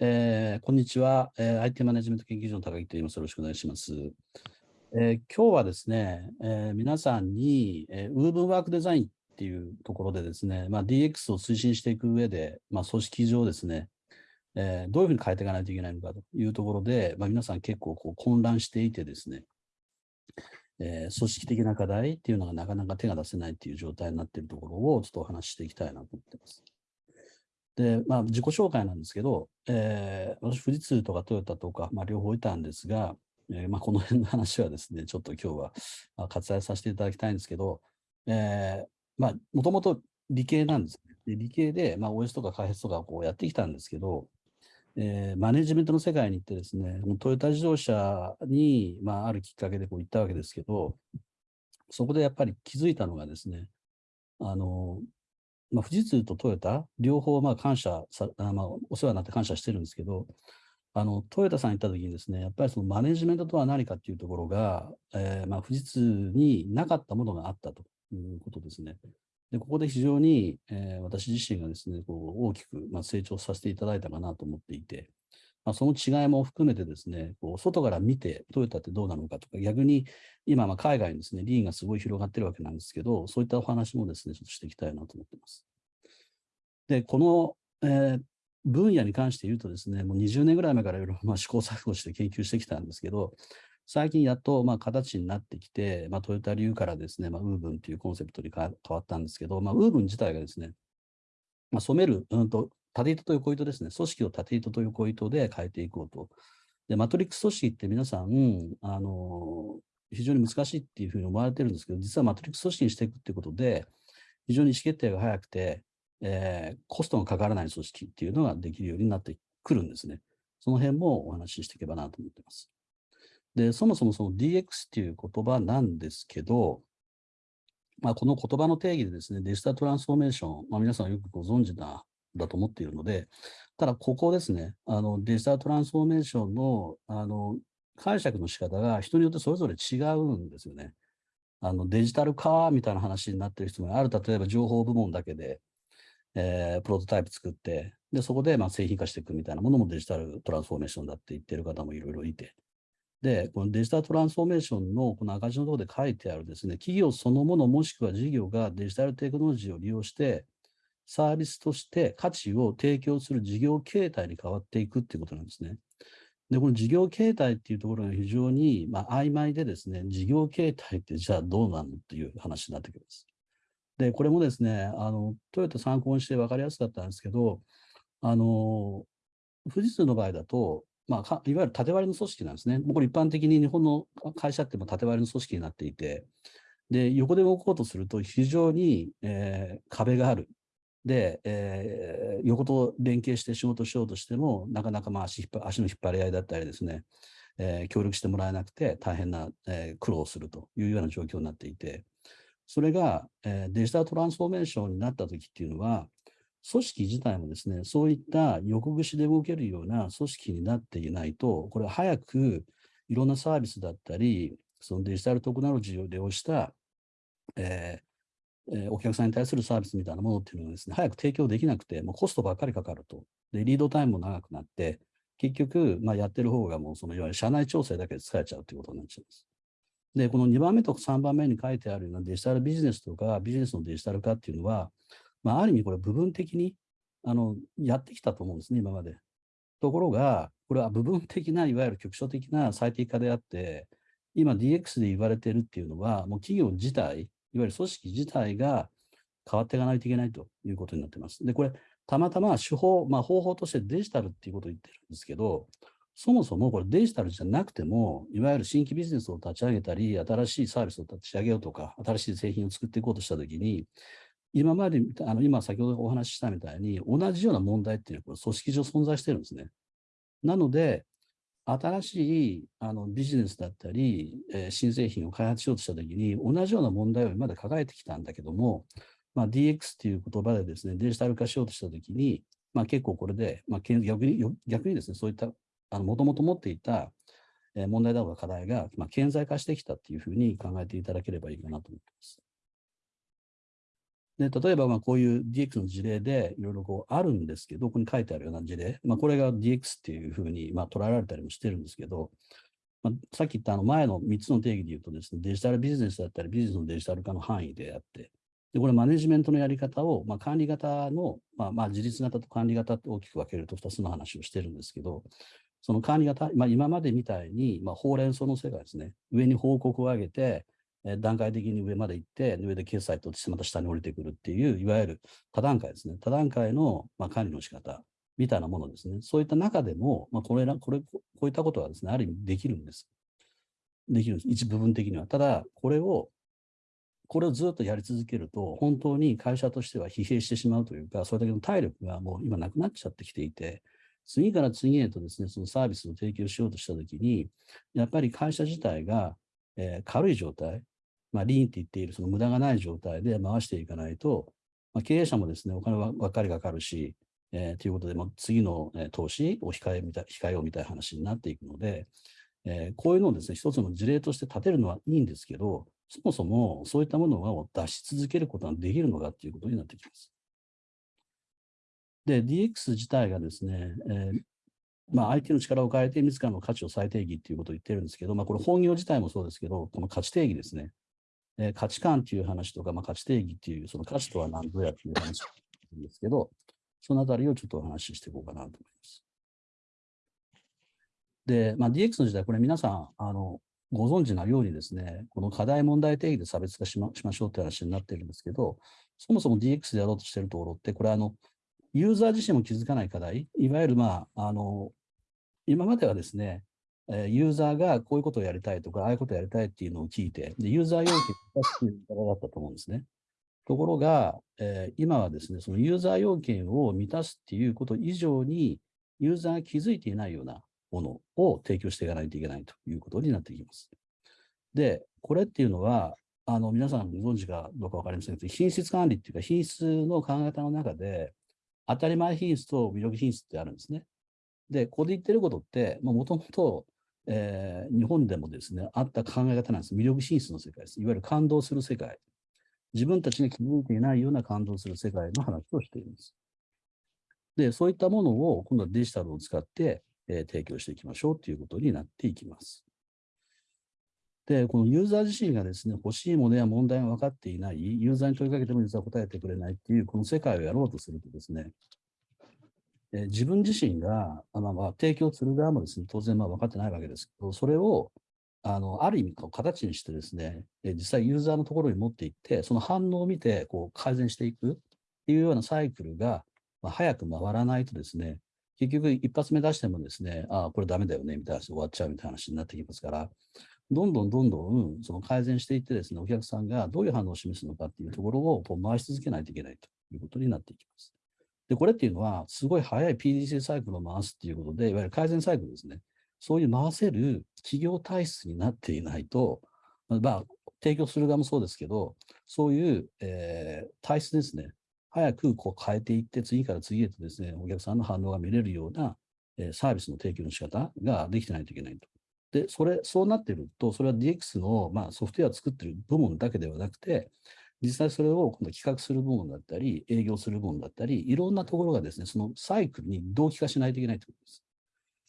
えー、こんにちは、えー。IT マネジメント研究所の高木と言います。よろしくお願いします。えー、今日はですね、えー、皆さんに、えー、ウーブンワークデザインっていうところでですね、まあ、DX を推進していく上で、まあ、組織上ですね、えー、どういうふうに変えていかないといけないのかというところで、まあ、皆さん結構こう混乱していてですね、えー、組織的な課題っていうのがなかなか手が出せないっていう状態になっているところをちょっとお話ししていきたいなと思っています。で、まあ、自己紹介なんですけど、えー、私、富士通とかトヨタとか、まあ、両方いたんですが、えー、まあ、この辺の話はですね、ちょっと今日は割愛させていただきたいんですけど、え、まあ、もともと理系なんですね。で理系で、まあ、OS とか開発とかこうやってきたんですけど、えー、マネジメントの世界に行ってですね、トヨタ自動車に、まあ、あるきっかけでこう行ったわけですけど、そこでやっぱり気づいたのがですね、あの、まあ、富士通とトヨタ、両方まあ感謝さ、まあ、お世話になって感謝してるんですけど、あのトヨタさん行った時にですね、やっぱりそのマネジメントとは何かっていうところが、えー、まあ富士通になかったものがあったということですね。でここで非常に、えー、私自身がですね、こう大きく、まあ、成長させていただいたかなと思っていて、まあ、その違いも含めてですね、こう外から見てトヨタってどうなのかとか、逆に今、ま海外にですね、リーンがすごい広がってるわけなんですけど、そういったお話もですね、ちょっとしていきたいなと思ってます。で、この、えー、分野に関して言うとですね、もう20年ぐらい前からいろいろま試行錯誤して研究してきたんですけど、最近やっとまあ形になってきて、まあ、トヨタ流からですね、まあ、ウーブンというコンセプトに変わったんですけど、まあ、ウーブン自体がですね、まあ、染める、うんと、縦糸と横糸ですね、組織を縦糸と横糸で変えていこうと。で、マトリックス組織って皆さん、あの、非常に難しいっていうふうに思われてるんですけど、実はマトリックス組織にしていくっていうことで、非常に意思決定が早くて、えー、コストがかからない組織っていうのができるようになってくるんですね。その辺もお話ししていけばなと思ってます。で、そもそもその DX っていう言葉なんですけど、まあ、この言葉の定義でですね、デジタルトランスフォーメーション、まあ、皆さんよくご存知だだと思っているので、ただここですね、あのデジタルトランスフォーメーションのあの解釈の仕方が人によってそれぞれ違うんですよね。あのデジタル化みたいな話になっている人もある、例えば情報部門だけで、えー、プロトタイプ作って、でそこでまあ製品化していくみたいなものもデジタルトランスフォーメーションだって言ってる方もいろいろいて、で、このデジタルトランスフォーメーションのこの赤字のところで書いてあるですね、企業そのものもしくは事業がデジタルテクノロジーを利用して、サービスとして価値を提供する事業形態に変わっていくっていうことなんですね。で、この事業形態っていうところが非常に、まあ、曖昧でですね、事業形態ってじゃあどうなのっていう話になってきます。で、これもですね、あの、トヨタ参考にして分かりやすかったんですけど、あの、富士通の場合だと、まあ、いわゆる縦割りの組織なんですね。もうこれ一般的に日本の会社っても縦割りの組織になっていて、で、横で動こうとすると非常に、えー、壁がある。で、えー、横と連携して仕事しようとしても、なかなかまあ足足の引っ張り合いだったりですね、えー、協力してもらえなくて大変な、えー、苦労するというような状況になっていて、それが、えー、デジタルトランスフォーメーションになった時っていうのは、組織自体もですね、そういった横串で動けるような組織になっていないと、これは早くいろんなサービスだったり、そのデジタルテクノロジーを利用した、えーえー、お客さんに対するサービスみたいなものっていうのがですね、早く提供できなくて、もうコストばっかりかかると。で、リードタイムも長くなって、結局、まあ、やってる方がもうそのいわゆる社内調整だけで使えちゃうということになっちゃいます。で、この2番目と3番目に書いてあるようなデジタルビジネスとかビジネスのデジタル化っていうのは、まあ、ある意味これ部分的にあのやってきたと思うんですね、今まで。ところが、これは部分的ないわゆる局所的な最適化であって、今 DX で言われてるっていうのは、もう企業自体、いわゆる組織自体が変わっていかないといけないということになっています。で、これ、たまたま手法、まあ、方法としてデジタルっていうことを言ってるんですけど、そもそもこれデジタルじゃなくても、いわゆる新規ビジネスを立ち上げたり、新しいサービスを立ち上げようとか、新しい製品を作っていこうとしたときに、今まで、あの今先ほどお話ししたみたいに、同じような問題っていうのは組織上存在してるんですね。なので、新しいあのビジネスだったり、えー、新製品を開発しようとしたときに、同じような問題を今まで抱えてきたんだけども、まあ、DX っていう言葉でですね、デジタル化しようとしたときに、まあ、結構これで、まあ、逆に逆にですね、そういったもともと持っていた問題だとか課題が、まあ、顕在化してきたっていうふうに考えていただければいいかなと思っています。で例えばまこういう DX の事例でいろいろこうあるんですけど、ここに書いてあるような事例、まあ、これが DX っていうふうにま捉えられたりもしてるんですけど、まあ、さっき言ったあの前の3つの定義で言うとですね、デジタルビジネスだったり、ビジネスのデジタル化の範囲であって、でこれマネジメントのやり方を、まあ、管理型の、まあ、まあ自立型と管理型と大きく分けると2つの話をしてるんですけど、その管理型、まあ、今までみたいに、まあ、ほうれん草の世界ですね、上に報告を上げて、段階的に上まで行って、上で決済としてまた下に降りてくるっていう、いわゆる多段階ですね。多段階の、まあ、管理の仕方みたいなものですね。そういった中でも、まあ、これら、これ、こういったことはですね、ある意味できるんです。できるんです。一部分的には。ただ、これを、これをずっとやり続けると、本当に会社としては疲弊してしまうというか、それだけの体力がもう今なくなっちゃってきていて、次から次へとですね、そのサービスを提供しようとしたときに、やっぱり会社自体が、えー、軽い状態、まあ、リーンって言っているその無駄がない状態で回していかないと、まあ、経営者もですね、お金はばっかりかかるし、えー、ということで、も次の、えー、投資を控えみた控えようみたいな話になっていくので、えー、こういうのをですね、一つの事例として立てるのはいいんですけど、そもそもそういったものを出し続けることができるのかっていうことになってきます。で、DX 自体がですね、えー、まあ、相手の力を変えて自らの価値を再定義っていうことを言ってるんですけど、まあ、これ本業自体もそうですけど、この価値定義ですね。えー、価値観っていう話とか、まあ、価値定義っていう、その価値とは何ぞやっていう話なんですけど、そのあたりをちょっとお話ししていこうかなと思います。で、まあ、DX の時代、これ皆さん、あの、ご存知なようにですね、この課題問題定義で差別化しましましょうって話になってるんですけど、そもそも DX でやろうとしているところって、これあの、ユーザー自身も気づかない課題、いわゆるまあ、あの、今まではですね、ユーザーがこういうことをやりたいとか、ああいうことをやりたいっていうのを聞いて、でユーザー要件を出すっていう方だったと思うんですね。ところが、えー、今はですね、そのユーザー要件を満たすっていうこと以上に、ユーザーが気づいていないようなものを提供していかないといけないということになってきます。で、これっていうのは、あの皆さんご存知かどうか分かりませんけど、品質管理っていうか、品質の考え方の中で、当たり前品質と魅力品質ってあるんですね。で、ここで言ってることって、もともとえー、日本でもですね、あった考え方なんです。魅力進出の世界です。いわゆる感動する世界。自分たちが気づいていないような感動する世界の話をしています。で、そういったものを今度はデジタルを使って、えー、提供していきましょうということになっていきます。で、このユーザー自身がですね、欲しいものや問題が分かっていない、ユーザーに問いかけてもユーザー答えてくれないっていう、この世界をやろうとするとですね、え自分自身が、あまあ、ま提供する側もですね、当然まあ分かってないわけですけど、それをあのある意味こう形にしてですね、え実際ユーザーのところに持っていって、その反応を見てこう改善していくっていうようなサイクルが、まあ、早く回らないとですね、結局一発目出してもですね、ああ、これダメだよね、みたいな話終わっちゃうみたいな話になってきますから、どんどんどんどんその改善していってですね、お客さんがどういう反応を示すのかっていうところをこう回し続けないといけないということになっていきます。で、これっていうのは、すごい早い PDC サイクルを回すっていうことで、いわゆる改善サイクルですね。そういう回せる企業体質になっていないと、まあ、提供する側もそうですけど、そういう、えー、体質ですね。早くこう変えていって、次から次へとですね、お客さんの反応が見れるような、えー、サービスの提供の仕方ができてないといけないと。で、それ、そうなってると、それは DX の、まあ、ソフトウェアを作ってる部門だけではなくて、実際それを今度企画する部門だったり、営業する部門だったり、いろんなところがですね、そのサイクルに同期化しないといけないということです。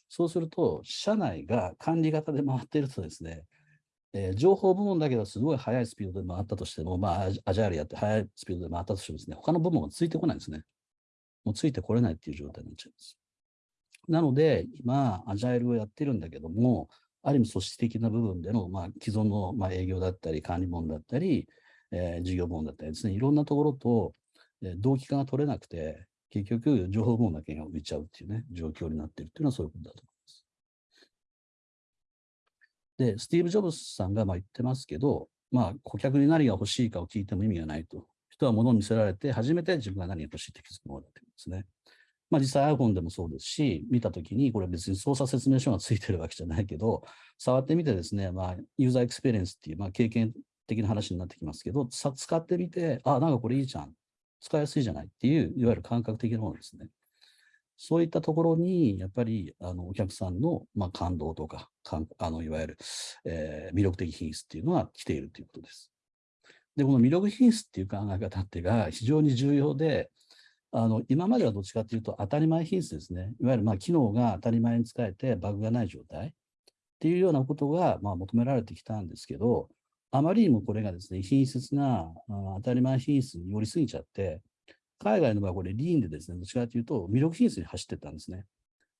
そうすると、社内が管理型で回っているとですね、えー、情報部門だけはすごい速いスピードで回ったとしても、まあ、アジャイルやって速いスピードで回ったとしてもですね、他の部門がついてこないんですね。もうついてこれないっていう状態になっちゃいます。なので、今、アジャイルをやってるんだけども、ある意味組織的な部分での、まあ、既存の、まあ、営業だったり、管理門だったり、えー、事業部門だったりですね、いろんなところと、えー、同期化が取れなくて、結局、情報部門だけが浮いちゃうっていうね、状況になっているっていうのはそういうことだと思います。で、スティーブ・ジョブズさんがまあ言ってますけど、まあ、顧客に何が欲しいかを聞いても意味がないと。人は物を見せられて、初めて自分が何が欲しいって気づくものだというんですね。まあ、実際 iPhone でもそうですし、見たときに、これ別に操作説明書がついてるわけじゃないけど、触ってみてですね、まあ、ユーザーエクスペリエンスっていう、まあ、経験的な話になってきますけど、使ってみて、あ、なんかこれいいじゃん。使いやすいじゃないっていう、いわゆる感覚的なものですね。そういったところに、やっぱりあのお客さんの、まあ、感動とか、かんあのいわゆる、えー、魅力的品質っていうのは来ているということです。で、この魅力品質っていう考え方ってが非常に重要で、あの今まではどっちかというと当たり前品質ですね。いわゆるまあ機能が当たり前に使えてバグがない状態っていうようなことがまあ求められてきたんですけど、あまりにもこれがですね、品質な当たり前品質に寄りすぎちゃって、海外の場合これリーンでですね、どっちかというと魅力品質に走ってったんですね。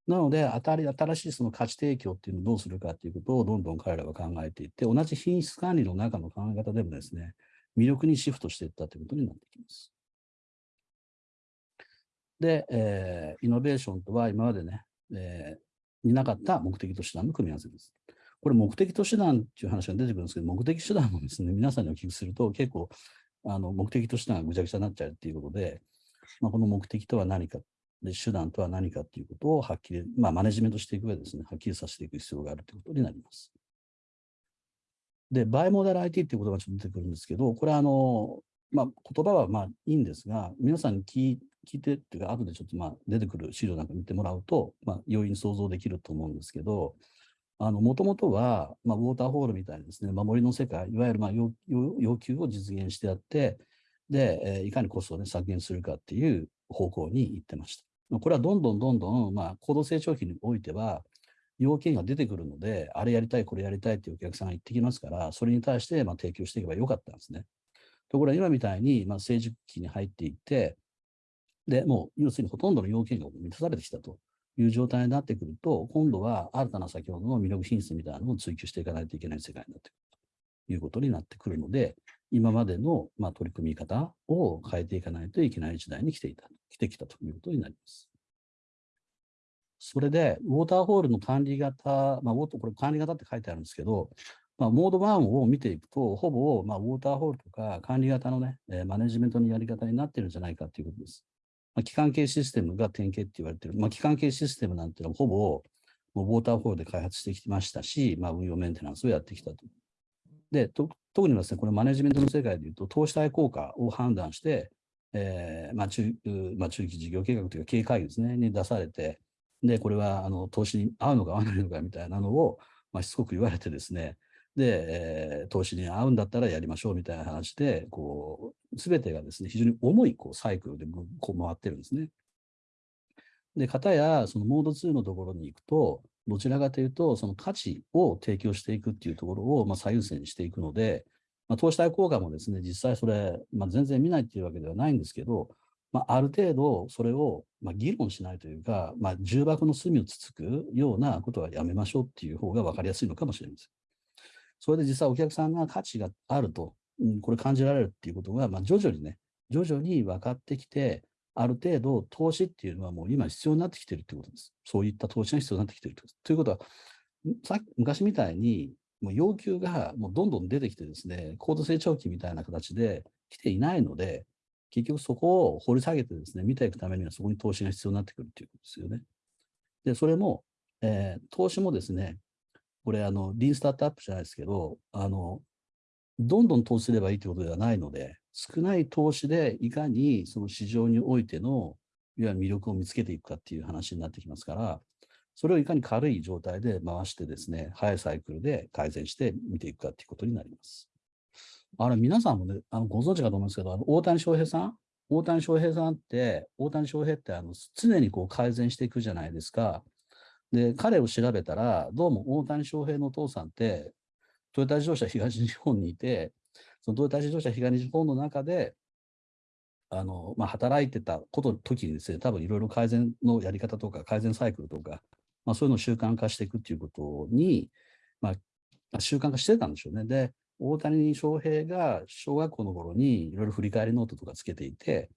なので、当たり新しいその価値提供っていうのをどうするかっていうことをどんどん彼らは考えていって、同じ品質管理の中の考え方でもですね、魅力にシフトしていったということになってきます。で、えー、イノベーションとは今までね、えー、になかった目的と手段の組み合わせです。これ目的と手段っていう話が出てくるんですけど、目的手段もですね、皆さんにお聞きすると結構あの目的と手段がぐちゃぐちゃになっちゃうっていうことで、まあ、この目的とは何か、で手段とは何かっていうことをはっきり、まあ、マネジメントしていく上でですね、はっきりさせていく必要があるということになります。で、バイモデル IT っていう言葉がちょっと出てくるんですけど、これはあの、まあ、言葉はまあいいんですが、皆さんに聞聞いてっていうか、後でちょっとまあ出てくる資料なんか見てもらうと、まあ、容易に想像できると思うんですけど、もともとは、まあ、ウォーターホールみたいなですね、守りの世界、いわゆるまあ要要求を実現してやって、で、えー、いかにコストを、ね、削減するかっていう方向に行ってました。これはどんどんどんどん、まあ、高度成長期においては、要件が出てくるので、あれやりたい、これやりたいっていうお客さんが言ってきますから、それに対してまあ提供していけばよかったんですね。ところが今みたいに、まあ、成熟期に入っていって、で、もう要するにほとんどの要件が満たされてきたという状態になってくると、今度は新たな先ほどの魅力品質みたいなのを追求していかないといけない世界になってくるということになってくるので、今までの、まあ、取り組み方を変えていかないといけない時代に来ていた、来てきたということになります。それで、ウォーターホールの管理型、まあ、これ管理型って書いてあるんですけど、まあ、モード1を見ていくと、ほぼ、まあ、ウォーターホールとか管理型のね、マネジメントのやり方になってるんじゃないかということです。まあ、機関系システムが典型って言われてる。まあ、機関系システムなんていうのはほぼ、もうウォーターホールで開発してきましたし、まあ、運用メンテナンスをやってきたと。で、と特にですね、これマネジメントの世界でいうと、投資対効果を判断して、えーまあ中まあ、中期事業計画というか経営会議ですね、に出されて、で、これはあの投資に合うのか合わないのかみたいなのを、まあ、しつこく言われてですね、で、えー、投資に合うんだったらやりましょうみたいな話で、こう、すべてがですね、非常に重いこうサイクルでこう回ってるんですね。で、かたや、そのモード2のところに行くと、どちらかというと、その価値を提供していくっていうところを、まあ、最優先していくので、まあ、投資対効果もですね、実際それ、まあ、全然見ないっていうわけではないんですけど、まあ、ある程度それを、まあ、議論しないというか、まあ、重箱の隅をつつくようなことはやめましょうっていう方が分かりやすいのかもしれません。それで実際お客さんが価値があると、うん、これ感じられるっていうことが、まあ、徐々にね、徐々に分かってきて、ある程度投資っていうのはもう今必要になってきてるってことです。そういった投資が必要になってきてるということは、さ昔みたいにもう要求がもうどんどん出てきてですね、高度成長期みたいな形で来ていないので、結局そこを掘り下げてですね、見ていくためにはそこに投資が必要になってくるっていうことですよね。で、それも、えー、投資もですね、これ、あの、リーンスタートアップじゃないですけど、あの、どんどん投資すればいいということではないので、少ない投資でいかにその市場においての、いわゆる魅力を見つけていくかっていう話になってきますから、それをいかに軽い状態で回してですね、早いサイクルで改善して見ていくかっていうことになります。あれ、皆さんもね、あのご存知かと思うんですけど、あの大谷翔平さん？大谷翔平さんって、大谷翔平ってあの常にこう改善していくじゃないですか。で、彼を調べたら、どうも大谷翔平のお父さんって、トヨタ自動車東日本にいて、そのトヨタ自動車東日本の中で、あの、まあ、働いてたこと時にですね、多分いろいろ改善のやり方とか、改善サイクルとか、まあ、そういうのを習慣化していくっていうことに、まあ、習慣化してたんでしょうね。で、大谷翔平が小学校の頃にいろいろ振り返りノートとかつけていて、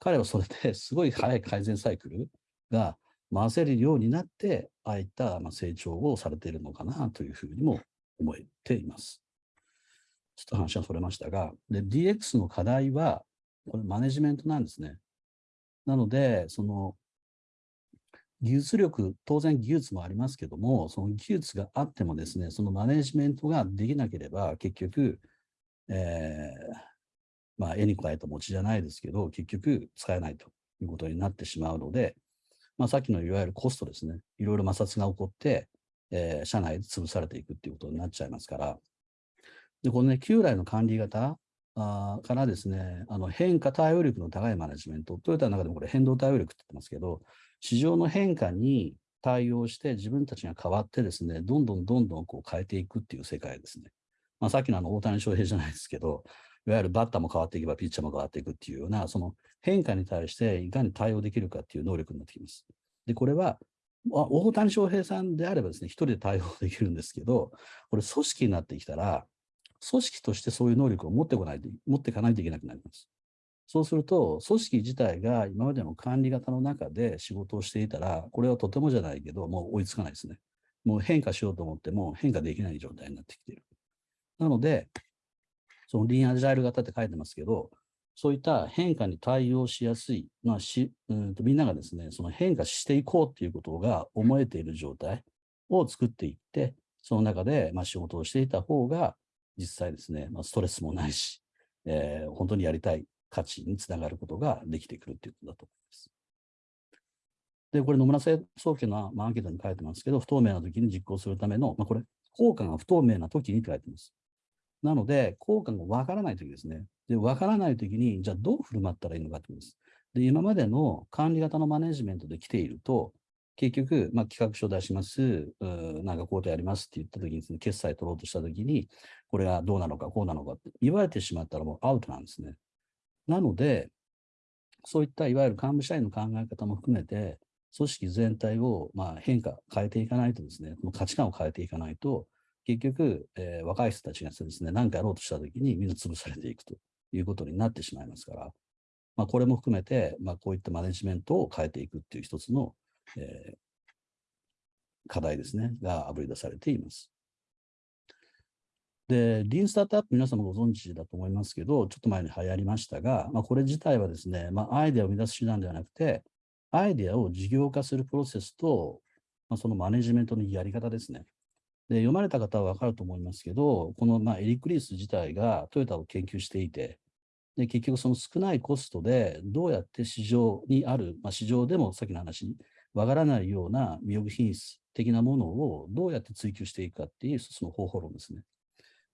彼はそれですごい早い改善サイクルが回せるようになって、ああいった成長をされているのかなというふうにも思えています。ちょっと話はそれましたが、で DX の課題は、これマネジメントなんですね。なので、その技術力、当然技術もありますけども、その技術があってもですね、そのマネジメントができなければ、結局、えー、まあ、絵に加えた餅じゃないですけど、結局使えないということになってしまうので、まあ、さっきのいわゆるコストですね、いろいろ摩擦が起こって、えー、社内で潰されていくっていうことになっちゃいますから、で、このね、旧来の管理型あからですね、あの変化対応力の高いマネジメント、トヨタの中でもこれ変動対応力って言ってますけど、市場の変化に対応して自分たちが変わってですね、どんどんどんどんこう変えていくっていう世界ですね。まあ、さっきのあの大谷翔平じゃないですけど、いわゆるバッターも変わっていけばピッチャーも変わっていくっていうような、その変化に対していかに対応できるかっていう能力になってきます。で、これは、大谷翔平さんであればですね、一人で対応できるんですけど、これ組織になってきたら、組織としてそういう能力を持ってこないと、持っていかないといけなくなります。そうすると、組織自体が今までの管理型の中で仕事をしていたら、これはとてもじゃないけど、もう追いつかないですね。もう変化しようと思っても変化できない状態になってきている。なので、そのリーンアジャイル型って書いてますけど、そういった変化に対応しやすい、まあしうんとみんながですね、その変化していこうっていうことが思えている状態を作っていって、その中でまあ仕事をしていた方が、実際ですね、まあ、ストレスもないし、えー、本当にやりたい価値につながることができてくるということだと思います。で、これ野村総研のアンケートに書いてますけど、不透明な時に実行するための、まあ、これ、効果が不透明な時に書いてます。なので、効果がわからない時ですね。で、わからない時に、じゃあどう振る舞ったらいいのかってことです。で、今までの管理型のマネジメントで来ていると、結局、まあ、企画書出します、なんかこうでやりますって言ったときに、ね、決済取ろうとしたときに、これがどうなのか、こうなのかって言われてしまったらもうアウトなんですね。なので、そういったいわゆる幹部社員の考え方も含めて、組織全体をまあ変化、変えていかないとですね、この価値観を変えていかないと、結局、えー、若い人たちがですね、何かやろうとしたときにみんな潰されていくということになってしまいますから、まあ、これも含めて、まあ、こういったマネジメントを変えていくっていう一つのえー、課題ですね、があぶり出されています。で、リーンスタートアップ皆様ご存知だと思いますけど、ちょっと前に流行りましたが、まあ、これ自体はですね、まあ、アイデアを生み出す手段ではなくて、アイデアを事業化するプロセスと、まあ、そのマネジメントのやり方ですね。で読まれた方は分かると思いますけど、このまあエリック・リース自体がトヨタを研究していて、で結局その少ないコストでどうやって市場にある、まあ、市場でもさっきの話わからないような魅力品質的なものをどうやって追求していくかっていうその方法論ですね。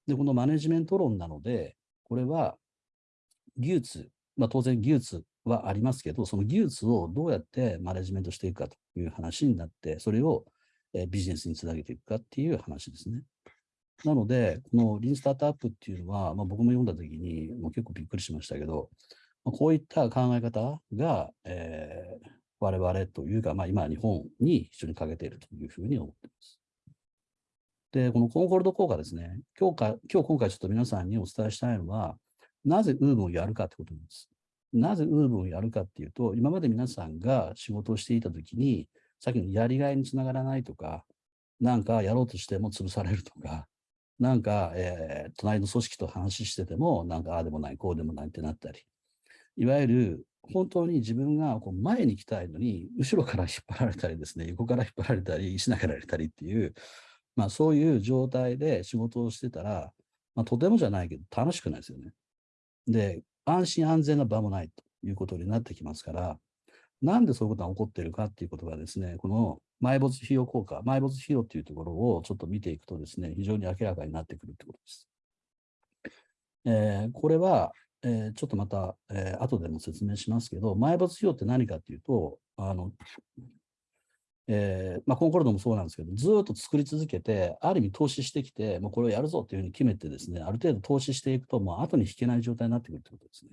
で、このマネジメント論なので、これは技術、まあ、当然技術はありますけど、その技術をどうやってマネジメントしていくかという話になって、それをビジネスにつなげていくかっていう話ですね。なので、このリンスタートアップっていうのは、まあ、僕も読んだときにもう結構びっくりしましたけど、まこういった考え方が、えー、我々というか、まあ、今、日本に非常に欠けているというふうに思っています。で、このコンコルド効果ですね、今日か今日今回ちょっと皆さんにお伝えしたいのは、なぜウーブをやるかということなんです。なぜウーブをやるかっていうと、今まで皆さんが仕事をしていたときに、さっきのやりがいにつながらないとか、なんかやろうとしても潰されるとか、なんか、えー、隣の組織と話してても、なんかああでもない、こうでもないってなったり、いわゆる本当に自分がこう前に行きたいのに、後ろから 引っ張られたりですね、横から引っ張られたり、石投げられたりっていう、まあそういう状態で仕事をしてたら、まあとてもじゃないけど楽しくないですよね。で、安心安全な場もないということになってきますから、なんでそういうことが起こっているかっていうことがですね、この埋没費用効果、埋没費用っていうところをちょっと見ていくとですね、非常に明らかになってくるということです。えー、これは、えー、ちょっとまた、えー、後でも説明しますけど、埋没費用って何かっていうと、あの、えー、まあ、コンコルドもそうなんですけど、ずっと作り続けて、ある意味投資してきて、もうこれをやるぞっていうふうに決めてですね、ある程度投資していくと、もう後に引けない状態になってくるってことですね。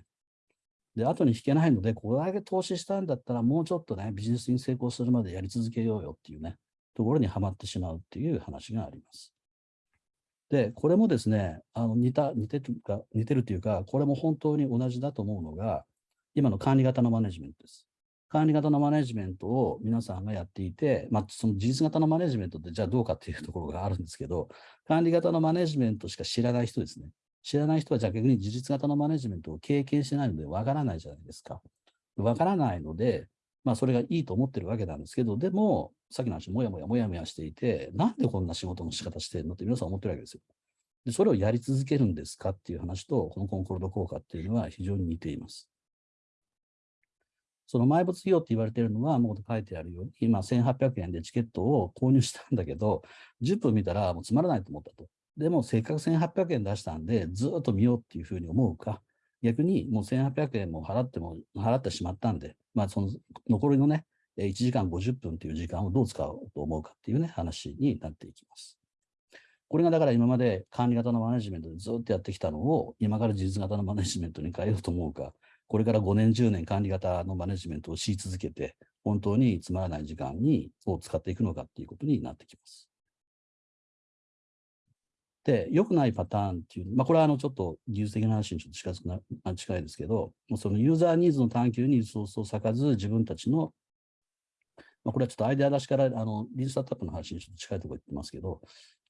で、後に引けないので、これだけ投資したんだったら、もうちょっとね、ビジネスに成功するまでやり続けようよっていうね、ところにはまってしまうっていう話があります。で、これもですね、あの似た、似てるか、似てるというか、これも本当に同じだと思うのが、今の管理型のマネジメントです。管理型のマネジメントを皆さんがやっていて、まあ、その事実型のマネジメントってじゃあどうかっていうところがあるんですけど、管理型のマネジメントしか知らない人ですね。知らない人はじゃあ逆に事実型のマネジメントを経験してないのでわからないじゃないですか。わからないので、まあそれがいいと思ってるわけなんですけど、でも、さっきの話、もやもやもやもやしていて、なんでこんな仕事の仕方してるのって皆さん思ってるわけですよ。で、それをやり続けるんですかっていう話と、このコンコルド効果っていうのは非常に似ています。その埋没費用って言われてるのは、もう書いてあるように、今1800円でチケットを購入したんだけど、10分見たらもうつまらないと思ったと。でも、せっかく1800円出したんで、ずっと見ようっていうふうに思うか、逆にもう1800円も払っても、払ってしまったんで、まあその残りのね、1時間50分という時間をどう使おうと思うかっていうね、話になっていきます。これがだから今まで管理型のマネジメントでずっとやってきたのを、今から事実型のマネジメントに変えようと思うか、これから5年、10年管理型のマネジメントをし続けて、本当につまらない時間にを使っていくのかっていうことになってきます。で、良くないパターンっていう、まあ、これはあのちょっと技術的な話にちょっと近づくな近いですけど、そのユーザーニーズの探求にリソースを割かず、自分たちの、まあ、これはちょっとアイデア出しから、あの、リースタートアップの話にちょっと近いところ言ってますけど、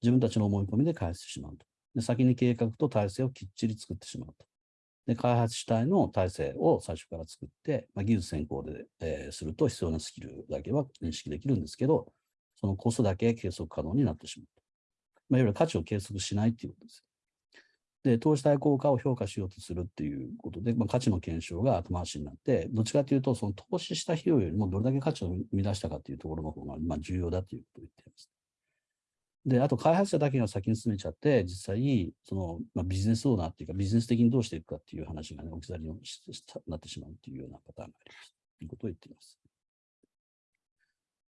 自分たちの思い込みで開発してしまうと。で、先に計画と体制をきっちり作ってしまうと。で、開発主体の体制を最初から作って、まあ、技術先行で、えー、すると必要なスキルだけは認識できるんですけど、そのコストだけ計測可能になってしまうと。まあ、いわゆる価値を計測しないっていうことです。で、投資対効果を評価しようとするっていうことで、まあ、価値の検証が後回しになって、どっちかというと、その投資した費用よりもどれだけ価値を生み出したかっていうところの方がまあ重要だということを言っています。で、あと開発者だけが先に進めちゃって、実際、その、まあ、ビジネスオーナーっていうか、ビジネス的にどうしていくかっていう話がね、置き去りになってしまうっていうようなパターンがあります。ということを言っています。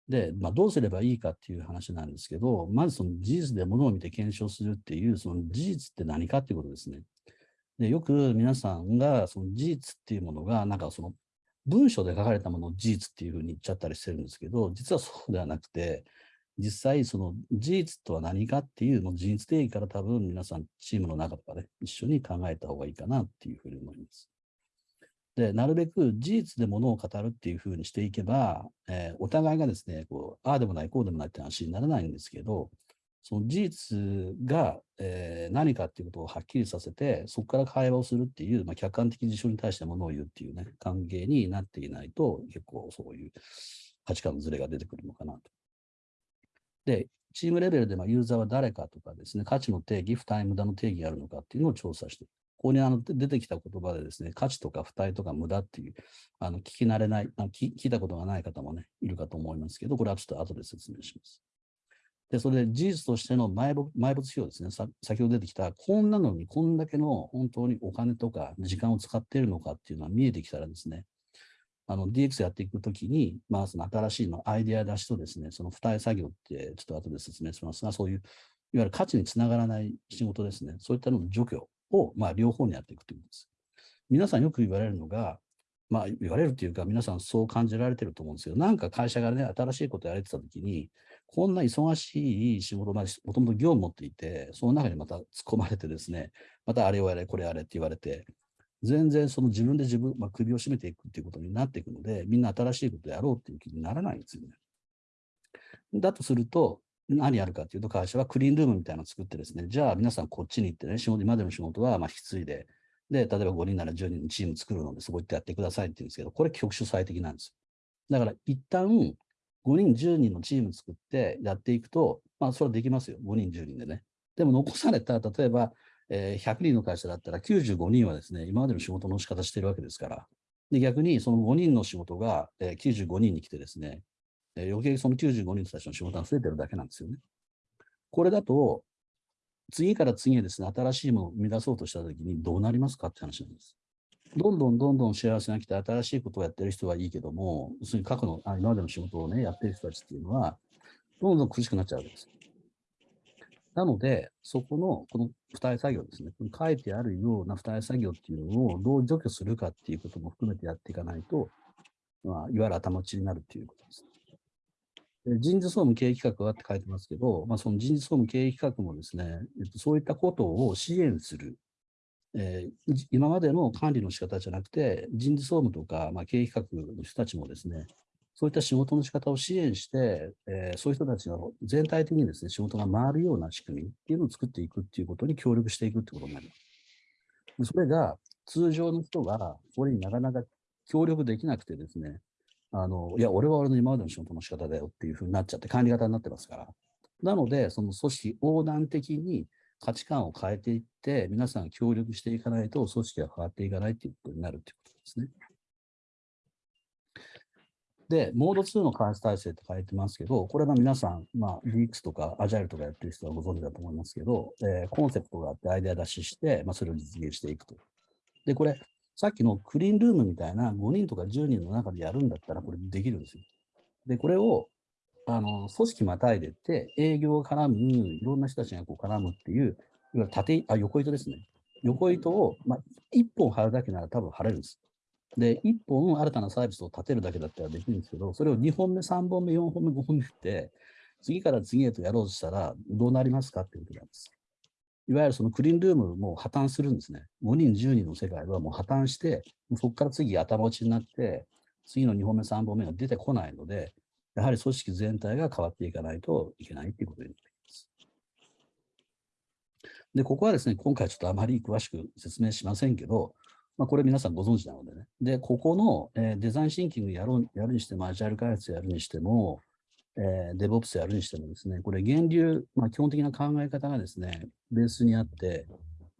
で、まあ、どうすればいいかっていう話なんですけど、まずその事実で物を見て検証するっていう、その事実って何かっていうことですね。で、よく皆さんがその事実っていうものが、なんかその文章で書かれたものを事実っていうふうに言っちゃったりしてるんですけど、実はそうではなくて、実際その事実とは何かっていうの事実定義から多分皆さんチームの中とかで、ね、一緒に考えた方がいいかなっていうふうに思います。で、なるべく事実でものを語るっていうふうにしていけば、えー、お互いがですね、こう、ああでもない、こうでもないって話にならないんですけど、その事実が、えー、何かっていうことをはっきりさせて、そこから会話をするっていう、まあ、客観的事象に対してものを言うっていうね、関係になっていないと、結構そういう価値観のズレが出てくるのかなと。で、チームレベルでまユーザーは誰かとかですね、価値の定義、不タイムダの定義があるのかっていうのを調査していくここにあの出てきた言葉でですね、価値とか付帯とか無駄っていう、あの聞き慣れないあ聞、聞いたことがない方もね、いるかと思いますけど、これはちょっと後で説明します。で、それで事実としての埋没埋没費用ですね、さ先ほど出てきた、こんなのにこんだけの本当にお金とか時間を使っているのかっていうのは見えてきたらですね、あの DX やっていくときに、まあ、その新しいのアイデア出しとですね、その付帯作業ってちょっと後で説明しますが、そういういわゆる価値につながらない仕事ですね、そういったのの除去を、まあ、両方にやっていくということです。皆さんよく言われるのが、まあ、言われるというか、皆さんそう感じられてると思うんですけど、なんか会社がね、新しいことやれてたときに、こんな忙しい仕事、まあ、もともと業務持っていて、その中にまた突っ込まれてですね、またあれをやれ、これやれって言われて、全然その自分で自分、まあ、首を絞めていくっていうことになっていくので、みんな新しいことやろうっていう気にならないんですよね。だとすると、何やるかというと、会社はクリーンルームみたいなのを作ってですね、じゃあ皆さんこっちに行ってね、仕事今までの仕事はま引き継いで、で、例えば5人なら10人のチーム作るので、そこ行ってやってくださいって言うんですけど、これ局所最適なんです。だから一旦5人、10人のチーム作ってやっていくと、まあそれはできますよ。5人、10人でね。でも残された、例えば、え、100人の会社だったら95人はですね、今までの仕事の仕方してるわけですから、で逆にその5人の仕事が、え、95人に来てですね、えー、余計その95人たちの仕事が増えてるだけなんですよね。これだと、次から次へですね、新しいものを生み出そうとしたときにどうなりますかって話なんです。どんどんどんどん幸せが来て新しいことをやってる人はいいけども、要するに過去の、あ今までの仕事をね、やってる人たちっていうのは、どんどん苦しくなっちゃうわけです。なので、そこの、この付帯作業ですね、書いてあるような付帯作業っていうのをどう除去するかっていうことも含めてやっていかないと、まあ、いわゆる頭打ちになるっていうことです。人事総務経営企画はって書いてますけど、まあ、その人事総務経営企画もですね、えっと、そういったことを支援する、えー、今までの管理の仕方じゃなくて、人事総務とか、まあ、経営企画の人たちもですね、そういった仕事の仕方を支援して、えー、そういう人たちが全体的にですね、仕事が回るような仕組みっていうのを作っていくっていうことに協力していくってことになります。それが通常の人がそれになかなか協力できなくてですね、あの、いや、俺は俺の今までの仕事の仕方だよっていうふうになっちゃって、管理型になってますから。なので、その組織横断的に価値観を変えていって、皆さん協力していかないと、組織が変わっていかないということになるということですね。で、モード2の開発体制って書いてますけど、これが皆さん、まあ、DX とか Agile とかやってる人はご存知だと思いますけど、えー、コンセプトがあってアイデア出しして、まあ、それを実現していくと。で、これ、さっきのクリーンルームみたいな5人とか10人の中でやるんだったら、これできるんですよ。で、これを、あの、組織またいでって、営業を絡む、いろんな人たちがこう絡むっていう、いわゆる縦、あ、横糸ですね。横糸を、まあ、1本貼るだけなら多分貼れるんです。で、1本新たなサービスを立てるだけだったらできるんですけど、それを2本目、3本目、4本目、5本目って、次から次へとやろうとしたらどうなりますかっていうことなんです。いわゆるそのクリーンルームも破綻するんですね。5人、10人の世界はもう破綻して、そこから次頭打ちになって、次の2本目、3本目が出てこないので、やはり組織全体が変わっていかないといけないということになります。で、ここはですね、今回ちょっとあまり詳しく説明しませんけど、まあ、これ皆さんご存知なのでね。で、ここの、え、デザインシンキングやろうやるにしても、アジャイル開発やるにしても、えー、DevOps やるにしてもですね、これ源流、まあ、基本的な考え方がですね、ベースにあって、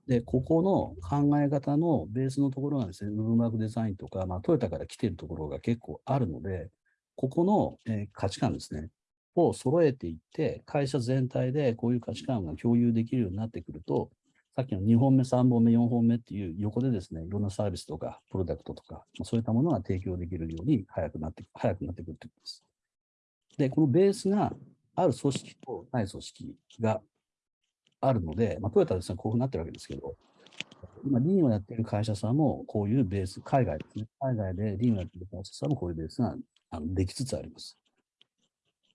で、ここの考え方のベースのところがですね、ウーブンバークデザインとか、まあ、トヨタから来ているところが結構あるので、ここの、えー、価値観ですね、を揃えていって、会社全体でこういう価値観が共有できるようになってくると、さっきの2本目、3本目、4本目っていう横でですね、いろんなサービスとか、プロダクトとか、そういったものが提供できるように早くなって、早くなってくるということです。で、このベースがある組織とない組織があるので、まあ、トヨタですね、こういうふうになってるわけですけど、今、リーンをやっている会社さんも、こういうベース、海外ですね、海外でリーンをやっている会社さんもこういうベースがあのできつつあります。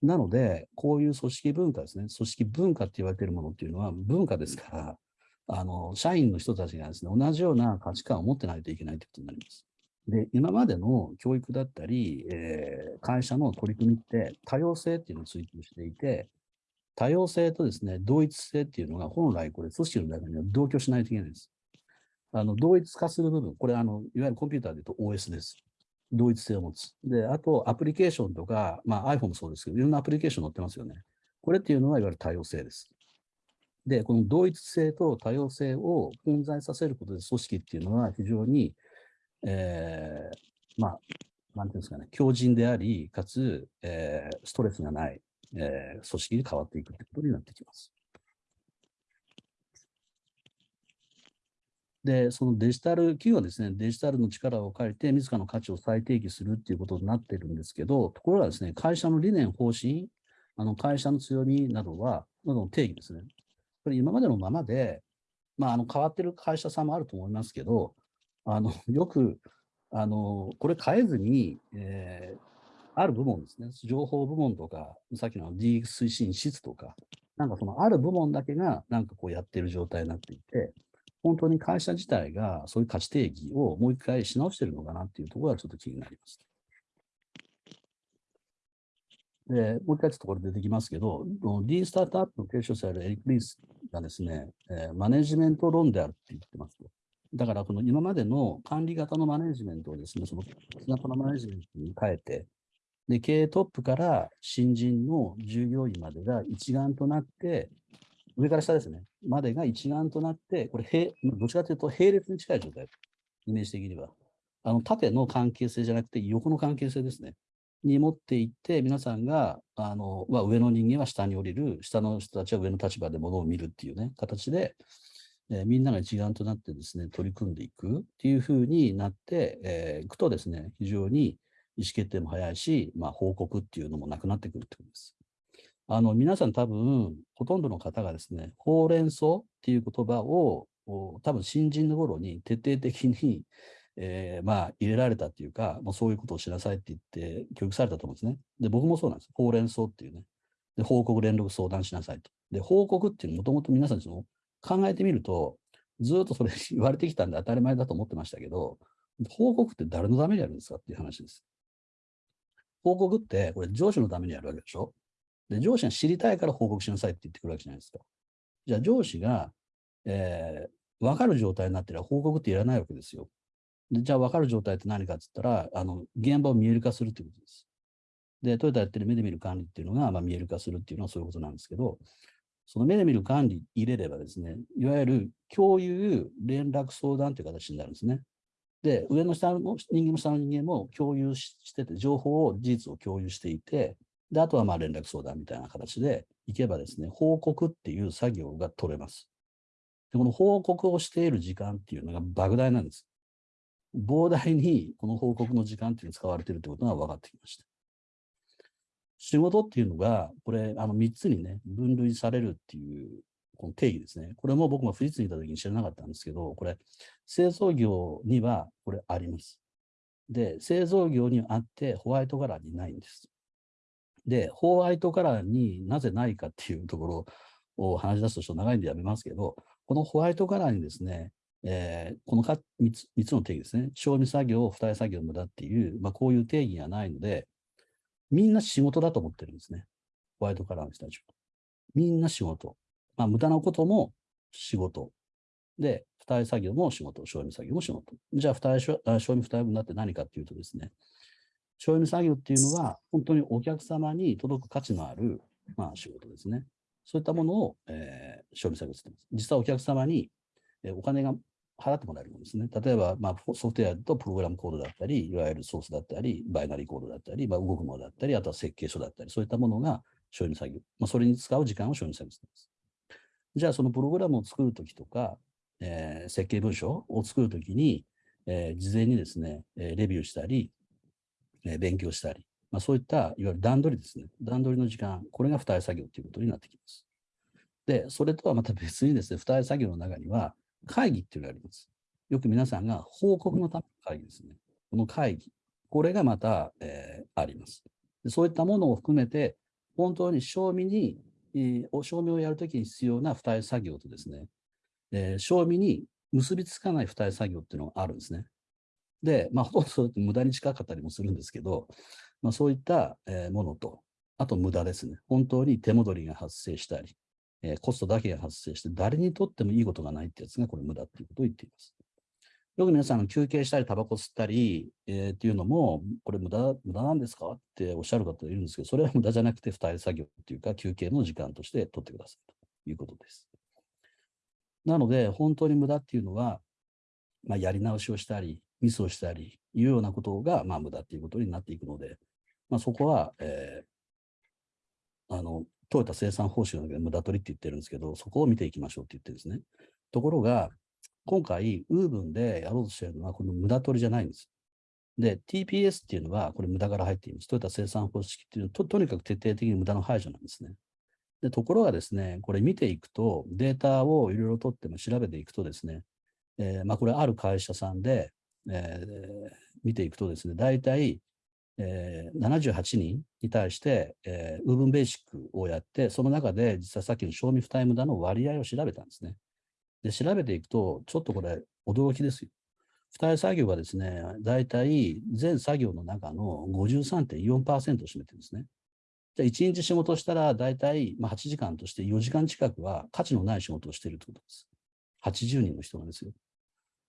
なので、こういう組織文化ですね、組織文化って言われているものっていうのは文化ですから、あの、社員の人たちがですね、同じような価値観を持ってないといけないということになります。で、今までの教育だったり、えー、会社の取り組みって多様性っていうのを追求していて、多様性とですね、同一性っていうのが本来これ組織の中には同居しないといけないんです。あの、同一化する部分、これあの、いわゆるコンピューターで言うと OS です。同一性を持つ。で、あとアプリケーションとか、まあ iPhone もそうですけど、いろんなアプリケーション載ってますよね。これっていうのはいわゆる多様性です。で、この同一性と多様性を混在させることで組織っていうのは非常にえー、まあ、なんていうんですかね、強靭であり、かつ、えー、ストレスがない、えー、組織に変わっていくということになってきます。で、そのデジタル、企業はですね、デジタルの力を借りて、自らの価値を再定義するっていうことになっているんですけど、ところがですね、会社の理念、方針、あの会社の強みなどは、などの定義ですね。これ今までのままで、まあ、あの変わってる会社さんもあると思いますけど、あの、よく、あの、これ変えずに、えー、ある部門ですね、情報部門とか、さっきの DX 推進室とか、なんかそのある部門だけがなんかこうやってる状態になっていて、本当に会社自体がそういう価値定義をもう一回し直してるのかなっていうところがちょっと気になります。で、もう一回ちょっとこれ出てきますけど、D スタートアップの提唱者であるエリック・リースがですね、えー、マネジメント論であるって言ってますと。だから、この今までの管理型のマネジメントをですね、その型のマネジメントに変えて、で、経営トップから新人の従業員までが一丸となって、上から下ですね、までが一丸となって、これ、どちらかというと並列に近い状態、イメージ的には。あの縦の関係性じゃなくて、横の関係性ですね。に持っていって、皆さんが、あの、ま、上の人間は下に降りる、下の人たちは上の立場で物を見るっていうね、形で、え、みんなが一丸となってですね、取り組んでいくっていうふうになって、えー、いくとですね、非常に意思決定も早いし、まあ、報告っていうのもなくなってくるってことです。あの、皆さん多分、ほとんどの方がですね、ほうれん草っていう言葉を、多分新人の頃に徹底的に、えー、まあ、入れられたっていうか、もうそういうことをしなさいって言って教育されたと思うんですね。で、僕もそうなんです。ほうれん草っていうね。で、報告、連絡、相談しなさいと。で、報告っていうのもともと皆さんその考えてみると、ずっとそれ 言われてきたんで当たり前だと思ってましたけど、報告って誰のためにやるんですかっていう話です。報告って、これ上司のためにやるわけでしょ？で、上司が知りたいから報告しなさいって言ってくるわけじゃないですか。じゃあ上司が、えー、分かる状態になってれば報告っていらないわけですよ。でじゃあ分かる状態って何かって言ったら、あの、現場を見える化するということです。で、トヨタやってる目で見る管理っていうのが、まあ、見える化するっていうのはそういうことなんですけど、その目で見る管理入れればですね、いわゆる共有、連絡相談という形になるんですね。で、上の下の人間も下の人間も共有してて、情報を、事実を共有していて、で、あとはまあ連絡相談みたいな形でいけばですね、報告っていう作業が取れます。で、この報告をしている時間っていうのが莫大なんです。膨大にこの報告の時間っていうのが使われているということが分かってきました。仕事っていうのが、これ、あの3つにね、分類されるっていうこの定義ですね。これも僕も富士通にいた時に知らなかったんですけど、これ、製造業にはこれあります。で、製造業にあってホワイトカラーにないんです。で、ホワイトカラーになぜないかっていうところを話し出すとちょっと長いんでやめますけど、このホワイトカラーにですね、えー、この 3, つ3つの定義ですね、賞味作業、付帯作業無駄っていう、まあ、こういう定義がないので、みんな仕事だと思ってるんですね。ホワイトカラーの人たちは。みんな仕事。まあ、無駄なことも仕事。で、付帯作業も仕事、賞味作業も仕事。じゃあ、付帯賞味付帯分だって何かっていうとですね、賞味作業っていうのは、本当にお客様に届く価値のある、まあ、仕事ですね。そういったものを、えー、賞味作業してます。実はお客様に、えー、お金が払ってもらえるものですね。例えば、まあ、ソフトウェアとプログラムコードだったり、いわゆるソースだったり、バイナリーコードだったり、まあ、動くものだったり、あとは設計書だったり、そういったものが賞味作業。まあ、それに使う時間を賞味作業しています。じゃあ、そのプログラムを作るときとか、えー、設計文書を作るときに、えー、事前にですね、えレビューしたり、え勉強したり、まあ、そういったいわゆる段取りですね。段取りの時間、これが付帯作業ということになってきます。で、それとはまた別にですね、付帯作業の中には会議っていうのがあります。よく皆さんが報告のための会議ですね。この会議、これがまた、えー、ありますで。そういったものを含めて、本当に賞味に、えー、お賞味をやるときに必要な付帯作業とですね、えー、賞味に結びつかない付帯作業っていうのがあるんですね。で、まあ、ほとんどそれって無駄に近かったりもするんですけど、まあ、そういった、え、ものと、あと無駄ですね。本当に手戻りが発生したり、えー、コストだけが発生して、誰にとってもいいことがないってやつが、これ無駄っていうことを言っています。よく皆さん休憩したり、タバコ吸ったり、えー、っていうのも、これ無駄無駄なんですか？っておっしゃる方いるんですけど、それは無駄じゃなくて、二人作業っていうか、休憩の時間として取ってくださいということです。なので、本当に無駄っていうのは、まあ、やり直しをしたり、ミスをしたり、いうようなことが、まあ、無駄っていうことになっていくので、まあ、そこは、えー、あの、トヨタ生産報酬ので無駄取りって言ってるんですけど、そこを見ていきましょうって言ってるんですね。ところが、今回、ウーブンでやろうとしているのは、この無駄取りじゃないんです。で、TPS っていうのは、これ無駄から入っています。トヨタ生産方式っていうのはと、とにかく徹底的に無駄の排除なんですね。で、ところがですね、これ見ていくと、データをいろいろ取っても調べていくとですね、えー、まあ、これある会社さんで、えー、見ていくとですね、大体、えー、78人に対して、えー、ウーブンベーシックをやって、その中で実はさっきの賞味負担無駄の割合を調べたんですね。で、調べていくと、ちょっとこれ、驚きですよ。付帯作業がですね、大体全作業の中の53.4%を占めてるんですね。じゃあ1日仕事したら大体まあ8時間として4時間近くは価値のない仕事をしているということです。80人の人なんですよ。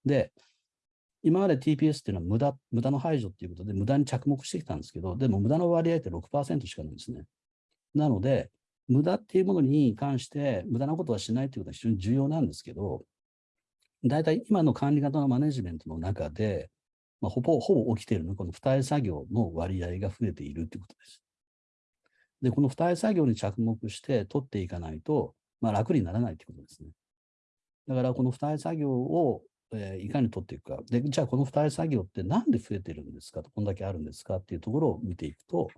で、今まで TPS っていうのは無駄無駄の排除っていうことで無駄に着目してきたんですけど、でも無駄の割合って6%しかないんですね。なので、無駄っていうものに関して無駄なことはしないということは非常に重要なんですけど、大体今の管理型のマネジメントの中で、まあ、ほぼ、ほぼ起きているのはこの付帯作業の割合が増えているということです。で、この付帯作業に着目して取っていかないと、まあ、楽にならないということですね。だからこの付帯作業を、えー、いかに取っていくか。で、じゃあこの付帯作業ってなんで増えてるんですか？と、こんだけあるんですか？っていうところを見ていくと、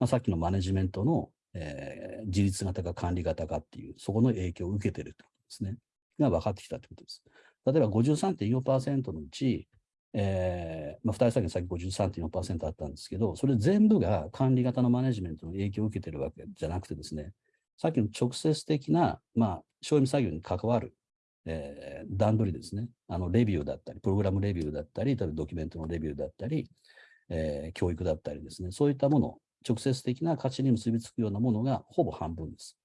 まあ、さっきのマネジメントのえー、自立型か管理型かっていう、そこの影響を受けてるってことですね。が分かってきたってことです。例えば53.4%のうち、えー、まあ、二人先さっき53.4%あったんですけど、それ全部が管理型のマネジメントの影響を受けてるわけじゃなくてですね、さっきの直接的な、まあ、賞味作業に関わる、えー、段取りですね。あの、レビューだったり、プログラムレビューだったり、例えばドキュメントのレビューだったり、えー、教育だったりですね、そういったもの直接的な価値に結びつくようなものがほぼ半分です。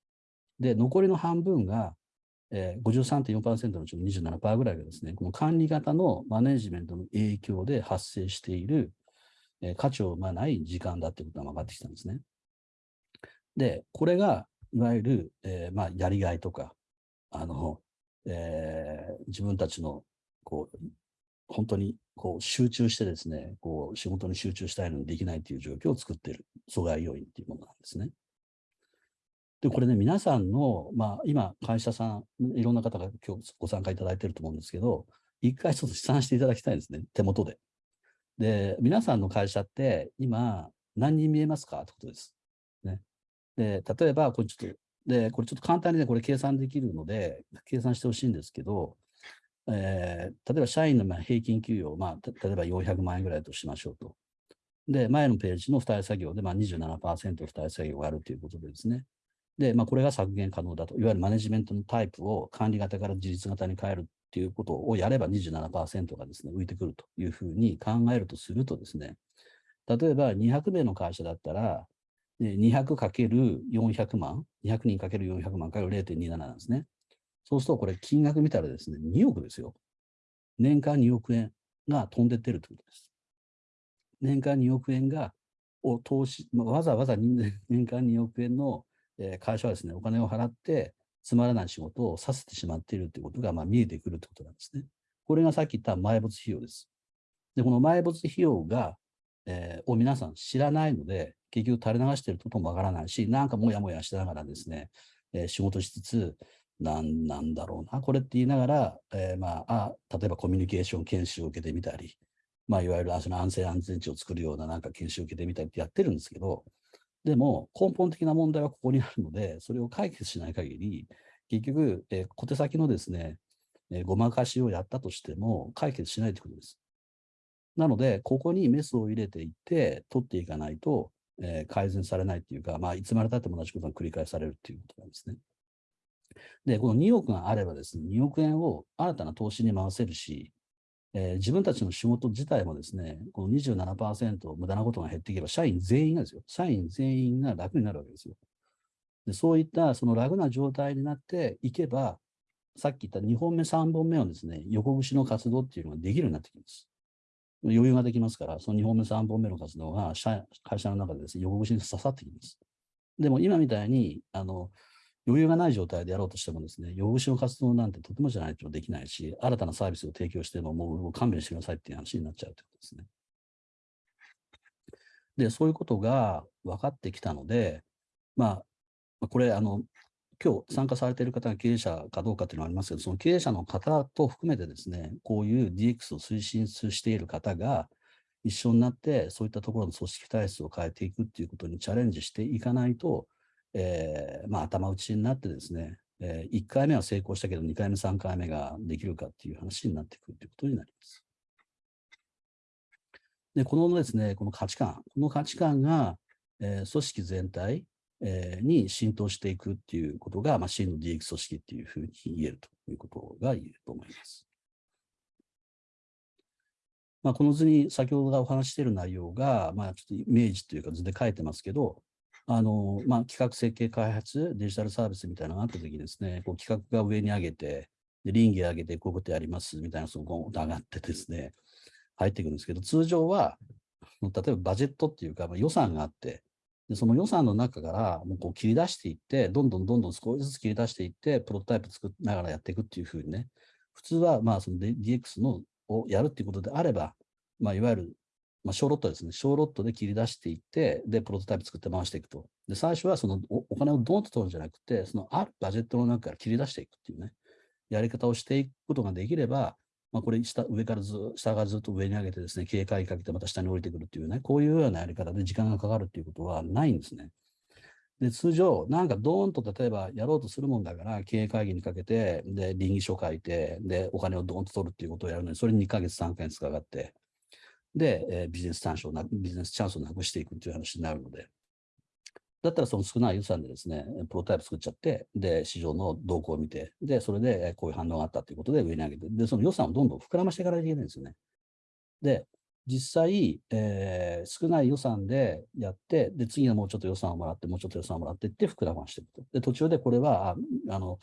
で、残りの半分が、えー、53.4%のうちの27%ぐらいがですね、この管理型のマネジメントの影響で発生している、えー、価値を生まない時間だってことが分かってきたんですね。で、これが、いわゆる、えー、まあ、やりがいとか、あの、えー、自分たちの、こう、本当にこう集中してですね、こう仕事に集中したいのにできないという状況を作っている阻害要因っていうものなんですね。で、これね、皆さんの、まあ、今、会社さん、いろんな方が今日ご参加いただいていると思うんですけど、一回ちょっと試算していただきたいんですね、手元で。で、皆さんの会社って今何人見えますかってことです。ね。で、例えば、これちょっと、で、これちょっと簡単にね、これ計算できるので、計算してほしいんですけど、えー、例えば社員の平均給与、まあ、例えば400万円ぐらいとしましょうと。で、前のページの付帯作業で、まあ27%付帯作業があるということでですね。で、まあ、これが削減可能だと。いわゆるマネジメントのタイプを管理型から自立型に変えるっていうことをやれば27%がですね、浮いてくるというふうに考えるとするとですね、例えば200名の会社だったら、200×400 万、200人 ×400 万から0.27なんですね。そうすると、これ金額見たらですね、2億ですよ。年間2億円が飛んでってるということです。年間2億円が、を投資、まあ、わざわざ 年間2億円の会社はですね、お金を払って、つまらない仕事をさせてしまっているということが、まあ、見えてくるということなんですね。これがさっき言った埋没費用です。で、この埋没費用が、えー、を皆さん知らないので、結局垂れ流してることもわからないし、なんかもやもやしながらですね、えー、仕事しつつ、なんなんだろうな、これって言いながら、えー、まあ、あ、例えばコミュニケーション研修を受けてみたり、まあ、いわゆるその安全安全地を作るようななんか研修を受けてみたりってやってるんですけど、でも根本的な問題はここにあるので、それを解決しない限り、結局、えー、小手先のですね、えー、ごまかしをやったとしても解決しないということです。なので、ここにメスを入れていって、取っていかないと、えー、改善されないっていうか、まあ、いつまでたっても同じことが繰り返されるっていうことなんですね。で、この2億があればですね、2億円を新たな投資に回せるし、えー、自分たちの仕事自体もですね、この27%無駄なことが減っていけば、社員全員がですよ、社員全員が楽になるわけですよ。でそういったその楽な状態になっていけば、さっき言った2本目、3本目のですね、横串の活動っていうのができるようになってきます。余裕ができますから、その2本目、3本目の活動が社会社の中でですね、横串に刺さってきます。でも今みたいに、あの、余裕がない状態でやろうとしてもですね、横串の活動なんてとてもじゃないとできないし、新たなサービスを提供してももう勘弁してくださいっていう話になっちゃうということですね。で、そういうことが分かってきたので、まあ、これ、あの、今日参加されている方が経営者かどうかっていうのはありますけど、その経営者の方と含めてですね、こういう DX を推進している方が一緒になって、そういったところの組織体質を変えていくっていうことにチャレンジしていかないと、えー、まあ、頭打ちになってですね、えー、1回目は成功したけど、2回目、3回目ができるかっていう話になってくるということになります。で、このですね、この価値観、この価値観が、えー、組織全体、えー、に浸透していくっていうことが、まあ、真の DX 組織っていうふうに言えるということが言えると思います。まあ、この図に先ほどお話している内容が、まあ、ちょっとイメージというか図で書いてますけど、あの、まあ、企画設計開発、デジタルサービスみたいなのがあったときにですね、こう企画が上に上げて、で、倫理上げて、こういうことやりますみたいな、そのゴンと上がってですね、入っていくんですけど、通常は、例えばバジェットっていうか、まあ、予算があって、でその予算の中からもうこう切り出していって、どんどんどんどん少しずつ切り出していって、プロトタイプ作りながらやっていくっていうふうにね、普通はまあその DX のをやるっていうことであれば、まあ、いわゆるまあ、小ロットですね。小ロットで切り出していって、で、プロトタイプ作って回していくと。で、最初はそのお金をドンと取るんじゃなくて、そのあるバジェットの中から切り出していくっていうね、やり方をしていくことができれば、まあ、これ下、上からず、下からずっと上に上げてですね、警戒かけてまた下に降りてくるっていうね、こういうようなやり方で時間がかかるっていうことはないんですね。で、通常、なんかドーンと例えばやろうとするもんだから、経営会議にかけて、で、倫理書書いて、で、お金をドーンと取るっていうことをやるのに、それに2ヶ月、3ヶ月かかって、で、えー、ビジネス短所な、ビジネスチャンスをなくしていくという話になるので、だったらその少ない予算でですね、プロタイプ作っちゃって、で、市場の動向を見て、で、それでこういう反応があったということで上に上げて、で、その予算をどんどん膨らましていかないといけないんですよね。で、実際、えー、少ない予算でやって、で、次はもうちょっと予算をもらって、もうちょっと予算をもらってって膨らましていくと。で、途中でこれは、あの、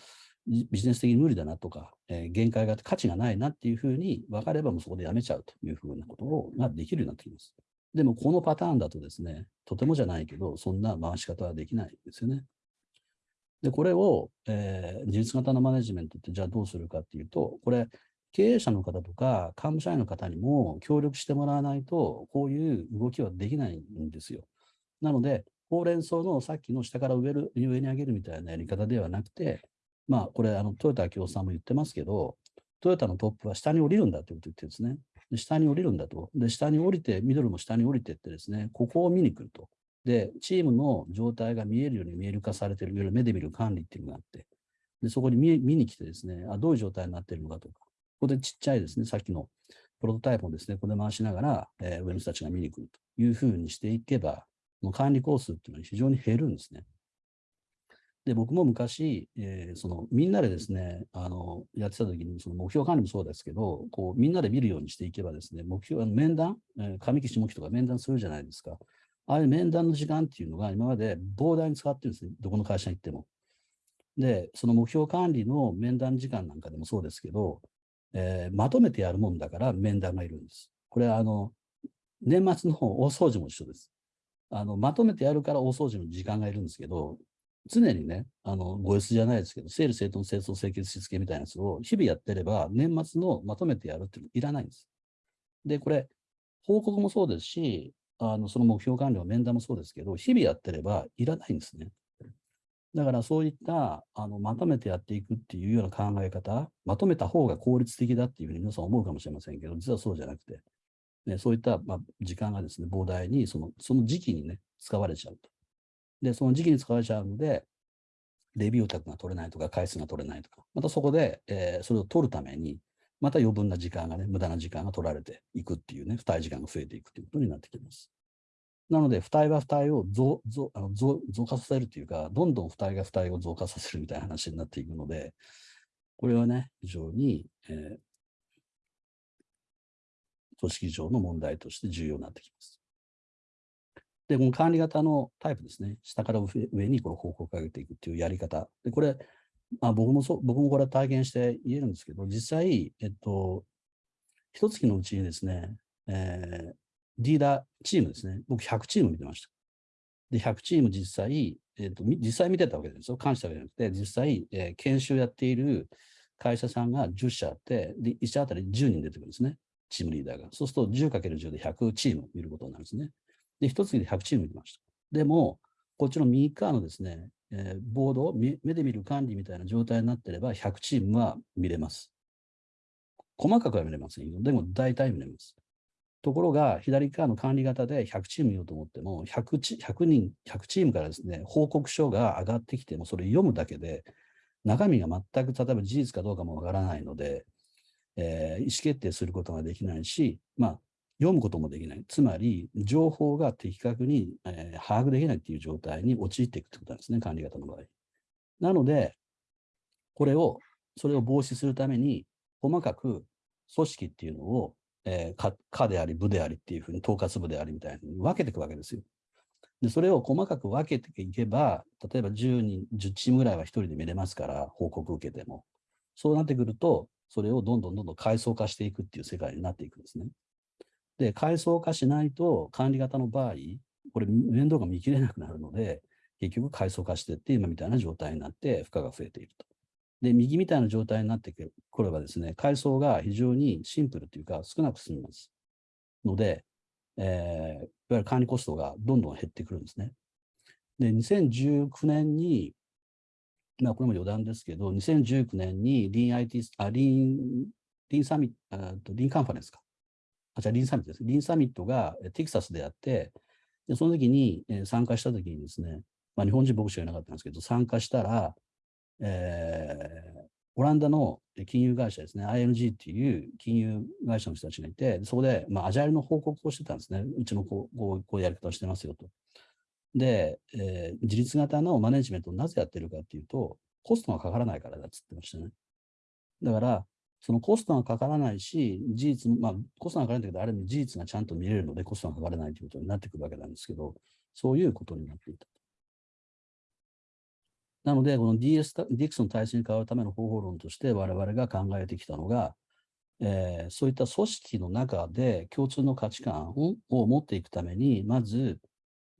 ビジネス的に無理だなとか、えー、限界があって価値がないなっていうふうに分かればもうそこでやめちゃうというふうなことができるようになってきます。でもこのパターンだとですね、とてもじゃないけど、そんな回し方はできないですよね。で、これを、えー、自律型のマネジメントってじゃあどうするかっていうと、これ、経営者の方とか幹部社員の方にも協力してもらわないと、こういう動きはできないんですよ。なので、ほうれん草のさっきの下から上る上に上げるみたいなやり方ではなくて、まあ、これ、あの、豊田明夫さんも言ってますけど、トヨタのトップは下に降りるんだということを言ってるんですね。で下に降りるんだと。で、下に降りて、ミドルも下に降りてってですね、ここを見に来ると。で、チームの状態が見えるように見える化されている、いわゆる目で見る管理っていうのがあって、でそこに見見に来てですねあ、どういう状態になっているのかとか、ここでちっちゃいですね、さっきのプロトタイプをですね、ここで回しながら、えー、上の人たちが見に来るというふうにしていけば、もう管理コースっていうのは非常に減るんですね。で、僕も昔、えー、そのみんなでですね、あのやってた時に、その目標管理もそうですけど、こうみんなで見るようにしていけばですね、目標、面談、えー、上木下木とか面談するじゃないですか。ああいう面談の時間っていうのが今まで膨大に使ってるんですね。どこの会社に行っても。で、その目標管理の面談時間なんかでもそうですけど、えー、まとめてやるもんだから面談がいるんです。これはあの、年末の大掃除も一緒です。あの、まとめてやるから大掃除の時間がいるんですけど、常にね、あの、ご S じゃないですけど、整理整頓清掃清潔しつけみたいなやつを日々やってれば、年末のまとめてやるっていうのいらないんです。で、これ、報告もそうですし、あのその目標管理は面談もそうですけど、日々やってればいらないんですね。だからそういったあのまとめてやっていくっていうような考え方、まとめた方が効率的だっていうふうに皆さん思うかもしれませんけど、実はそうじゃなくて、ね、そういった、まあ、時間がですね、膨大にそのその時期にね、使われちゃうと。で、その時期に使われちゃうので、レビュータクが取れないとか、回数が取れないとか、またそこで、えー、それを取るために、また余分な時間がね、無駄な時間が取られていくっていうね、付帯時間が増えていくということになってきます。なので、付帯は付帯を増増あの増増加させるというか、どんどん付帯が付帯を増加させるみたいな話になっていくので、これはね、非常に、えー、組織上の問題として重要になってきます。で、この管理型のタイプですね。下から上にこの報告を上げていくっていうやり方。で、これ、まあ、僕もそう、僕もこれは体験して言えるんですけど、実際、えっと、一月のうちにですね、えー、リーダーチームですね。僕100チーム見てました。で、100チーム実際、えっと、実際見てたわけですよ。監視したわけじゃなくて、実際、えー、研修やっている会社さんが10社あって、で、1社あたり10人出てくるんですね。チームリーダーが。そうすると 10×10 で100チーム見ることになるんですね。で、一月で100チーム見ました。でも、こっちの右側のですね、えー、ボードを、目で見る管理みたいな状態になってれば、100チームは見れます。細かくは見れませんよ。でも、大体見れます。ところが、左側の管理型で100チーム見ようと思っても100チ、100人、100チームからですね、報告書が上がってきても、それ読むだけで、中身が全く、例えば事実かどうかもわからないので、えー、意思決定することができないし、まあ、読むこともできない。つまり、情報が的確に、えー、把握できないっていう状態に陥っていくということなんですね、管理型の場合。なので、これを、それを防止するために、細かく組織っていうのを、えー、課であり、部でありっていうふうに、統括部でありみたいに分けていくわけですよ。で、それを細かく分けていけば、例えば10人、10チームぐらいは1人で見れますから、報告受けても。そうなってくると、それをどんどんどんどん階層化していくっていう世界になっていくんですね。で、階層化しないと管理型の場合、これ面倒が見切れなくなるので、結局階層化していって今みたいな状態になって負荷が増えていると。で、右みたいな状態になってくればですね、階層が非常にシンプルというか少なく済みます。ので、えー、いわゆる管理コストがどんどん減ってくるんですね。で、2019年に、まあこれも余談ですけど、2019年にリーン IT、あ、リーン、リーンサミット、リーンカンファレンスか。あ、じゃリンサミットです。リンサミットがテキサスであって、でその時に、え参加した時にですね、まあ、日本人僕しかいなかったんですけど、参加したら、えー、オランダの金融会社ですね、ING っていう金融会社の人たちがいて、そこで、まあ、アジャイルの報告をしてたんですね。うちのこうこうこういうやり方をしてますよと。で、えー、自立型のマネジメントをなぜやってるかっていうと、コストがかからないからだっつってましたね。だから、そのコストがかからないし、事実、まあ、コストがかからないんだけど、ある意味事実がちゃんと見れるので、コストがかからないということになってくるわけなんですけど、そういうことになっていた。なので、この DS DX の体制に変わるための方法論として我々が考えてきたのが、えー、そういった組織の中で共通の価値観を持っていくために、まず、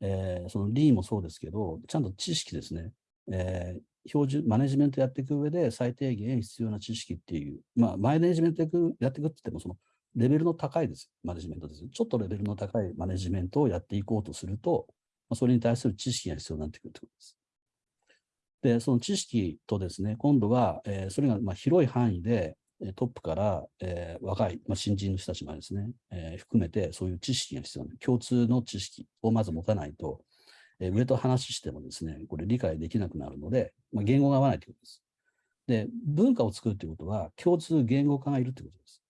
えー、そのリーもそうですけど、ちゃんと知識ですね、えー、標準、マネジメントやっていく上で最低限必要な知識っていう、まあ、マネジメントやっていくっていって言っても、そのレベルの高いです、マネジメントです。ちょっとレベルの高いマネジメントをやっていこうとすると、まあ、それに対する知識が必要になってくるということです。で、その知識とですね、今度は、えー、それがまあ広い範囲で、トップから、えー、若い、まあ、新人の人たちまでですね、えー、含めてそういう知識が必要な共通の知識をまず持たないと、え、上と話してもですね、これ理解できなくなるので、まあ、言語が合わないということです。で、文化を作るということは、共通言語化がいるということです。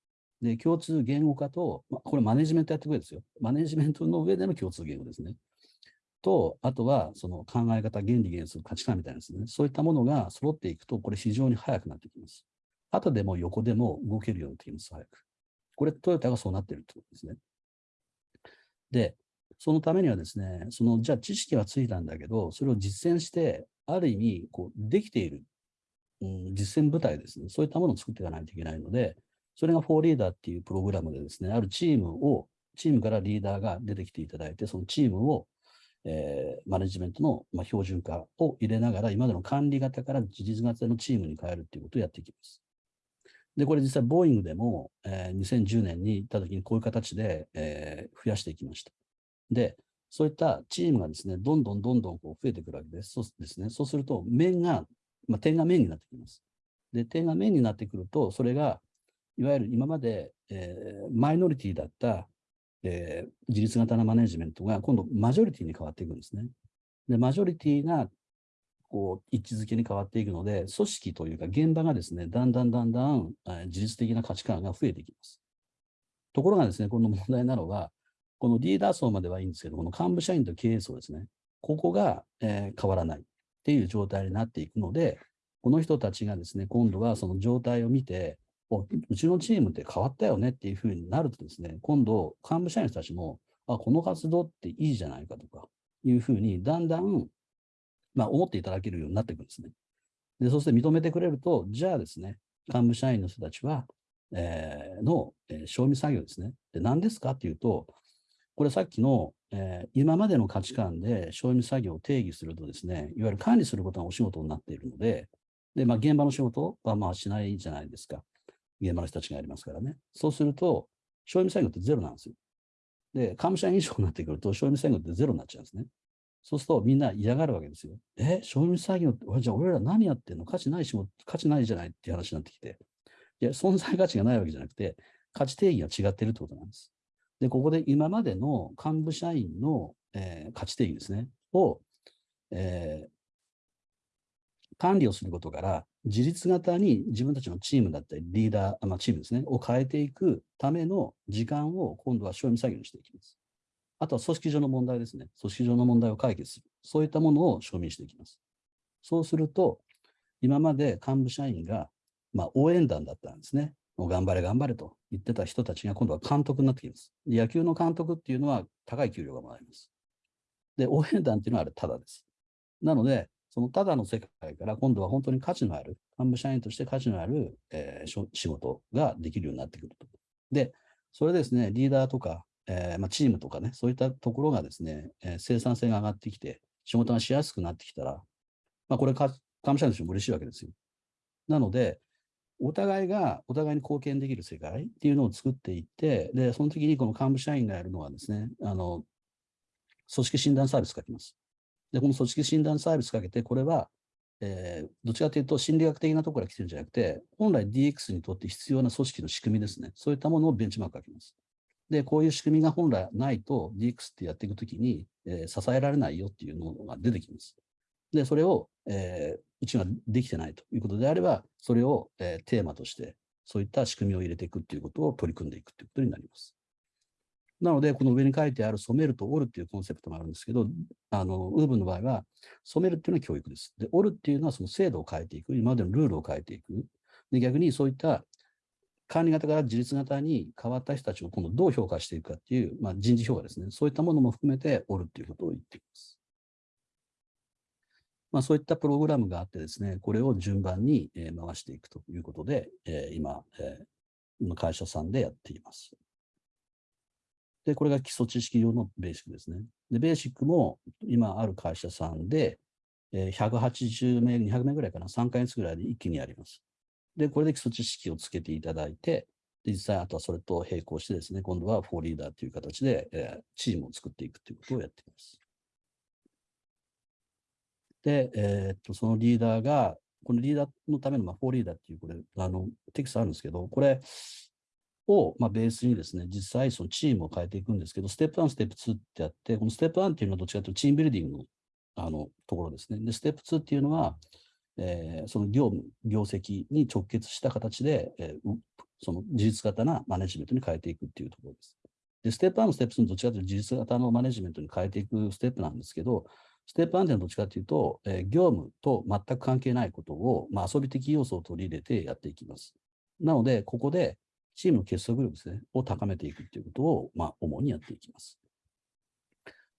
で、共通言語化と、まあ、これマネジメントやってくれですよ。マネジメントの上での共通言語ですね。と、あとはその考え方、原理原則、価値観みたいなですね、そういったものが揃っていくと、これ非常に速くなってきます。後でも横でも動けるようになってきます、早く。これ、トヨタがそうなっているということですね。で、そのためにはですね、その、じゃあ知識はついたんだけど、それを実践して、ある意味、こう、できている、うん、実践部隊ですね、そういったものを作っていかないといけないので、それがフォーリーダーっていうプログラムでですね、あるチームを、チームからリーダーが出てきていただいて、そのチームを、えー、マネジメントの、まあ、標準化を入れながら、今までの管理型から事実型のチームに変えるっていうことをやっていきます。で、これ実際、ボーイングでも、えー、2010年に行った時にこういう形で、えー、増やしていきました。で、そういったチームがですね、どんどんどんどんこう増えてくるわけです。そうですね。そうすると、面が、まあ、点が面になってきます。で、点が面になってくると、それが、いわゆる今まで、えー、マイノリティだった、えー、自立型のマネジメントが今度マジョリティに変わっていくんですね。で、マジョリティがこう、位置づけに変わっていくので、組織というか現場がですね、だんだんだんだん、え自律的な価値観が増えていきます。ところがですね、この問題なのは、このリーダー層まではいいんですけど、この幹部社員と経営層ですね、ここが、えー、変わらないっていう状態になっていくので、この人たちがですね、今度はその状態を見て、おうちのチームって変わったよねっていうふうになるとですね、今度、幹部社員の人たちも、あ、この活動っていいじゃないかとか、いうふうに、だんだんまあ、思っていただけるようになっていくんですね。で、そして認めてくれると、じゃあですね、幹部社員の人たちは、えー、の、えー、賞味作業ですね。で、何ですかっていうと、これさっきの、えー、今までの価値観で賞味作業を定義するとですね、いわゆる管理することがお仕事になっているので、で、まあ、現場の仕事はまあしないじゃないですか。現場の人たちがやりますからね。そうすると、賞味作業ってゼロなんですよ。で、幹部社員以上になってくると、賞味作業ってゼロになっちゃうんですね。そうするとみんな嫌がるわけですよ。え、賞味作業って、じゃあ俺ら何やってんの？価値ない仕事、価値ないじゃないっていう話になってきて。いや、存在価値がないわけじゃなくて、価値定義が違ってるってことなんです。で、ここで今までの幹部社員の、えー、価値定義ですね、を、えー、管理をすることから、自立型に自分たちのチームだったり、リーダー、まあ、チームですね、を変えていくための時間を今度は賞味作業にしていきます。あとは組織上の問題ですね。組織上の問題を解決する。そういったものを証明していきます。そうすると、今まで幹部社員が、まあ、応援団だったんですね。もう頑張れ頑張れと言ってた人たちが今度は監督になってきます。野球の監督っていうのは高い給料がもらえます。で、応援団っていうのはあれただです。なので、そのただの世界から今度は本当に価値のある、幹部社員として価値のある、えー、仕事ができるようになってくると。で、それですね、リーダーとかえー、まあ、チームとかね、そういったところがですね、えー、生産性が上がってきて、仕事がしやすくなってきたら、まあ、これか、幹部社員としても嬉しいわけですよ。なので、お互いがお互いに貢献できる世界っていうのを作っていって、で、その時にこの幹部社員がやるのはですね、あの、組織診断サービスかけます。で、この組織診断サービスかけて、これは、えー、どちらかというと心理学的なところから来てるんじゃなくて、本来 DX にとって必要な組織の仕組みですね。そういったものをベンチマークかけます。で、こういう仕組みが本来ないと DX ってやっていくときに、えー、支えられないよっていうのが出てきます。で、それを、えー、うちができてないということであれば、それを、えー、テーマとして、そういった仕組みを入れていくっていうことを取り組んでいくということになります。なので、この上に書いてある染めると折るっていうコンセプトもあるんですけど、あの、ウーブンの場合は、染めるっていうのは教育です。で、折るっていうのはその制度を変えていく、今までのルールを変えていく。で、逆にそういった管理型から自立型に変わった人たちを今度どう評価していくかっていう、まあ、人事評価ですね。そういったものも含めておるっていうことを言っています。まあ、そういったプログラムがあってですね、これを順番に回していくということで、今、今会社さんでやっています。で、これが基礎知識用のベーシックですね。で、ベーシックも今ある会社さんで、180名、200名ぐらいかな、3ヶ月ぐらいで一気にやります。で、これで基礎知識をつけていただいて、実際あとはそれと並行してですね、今度はフォーリーダーという形で、えー、チームを作っていくということをやっています。で、えー、っと、そのリーダーがこのリーダーのための、まあ、フォーリーダーっていう、これ、あの、テキストあるんですけど、これを、まあ、ベースにですね、実際そのチームを変えていくんですけど、ステップ1、ステップ2ってあって、このステップ1っていうのはどっちかというとチームビルディングのあのところですね。で、ステップ2っていうのは、えー、その業務、業績に直結した形で、えー、その事実型なマネジメントに変えていくっていうところです。で、ステップ1ステップ2のどっちかというと事実型のマネジメントに変えていくステップなんですけど、ステップ1点どっちかというと、えー、業務と全く関係ないことを、まあ、遊び的要素を取り入れてやっていきます。なので、ここでチームの結束力ですね、を高めていくということを、まあ、主にやっていきます。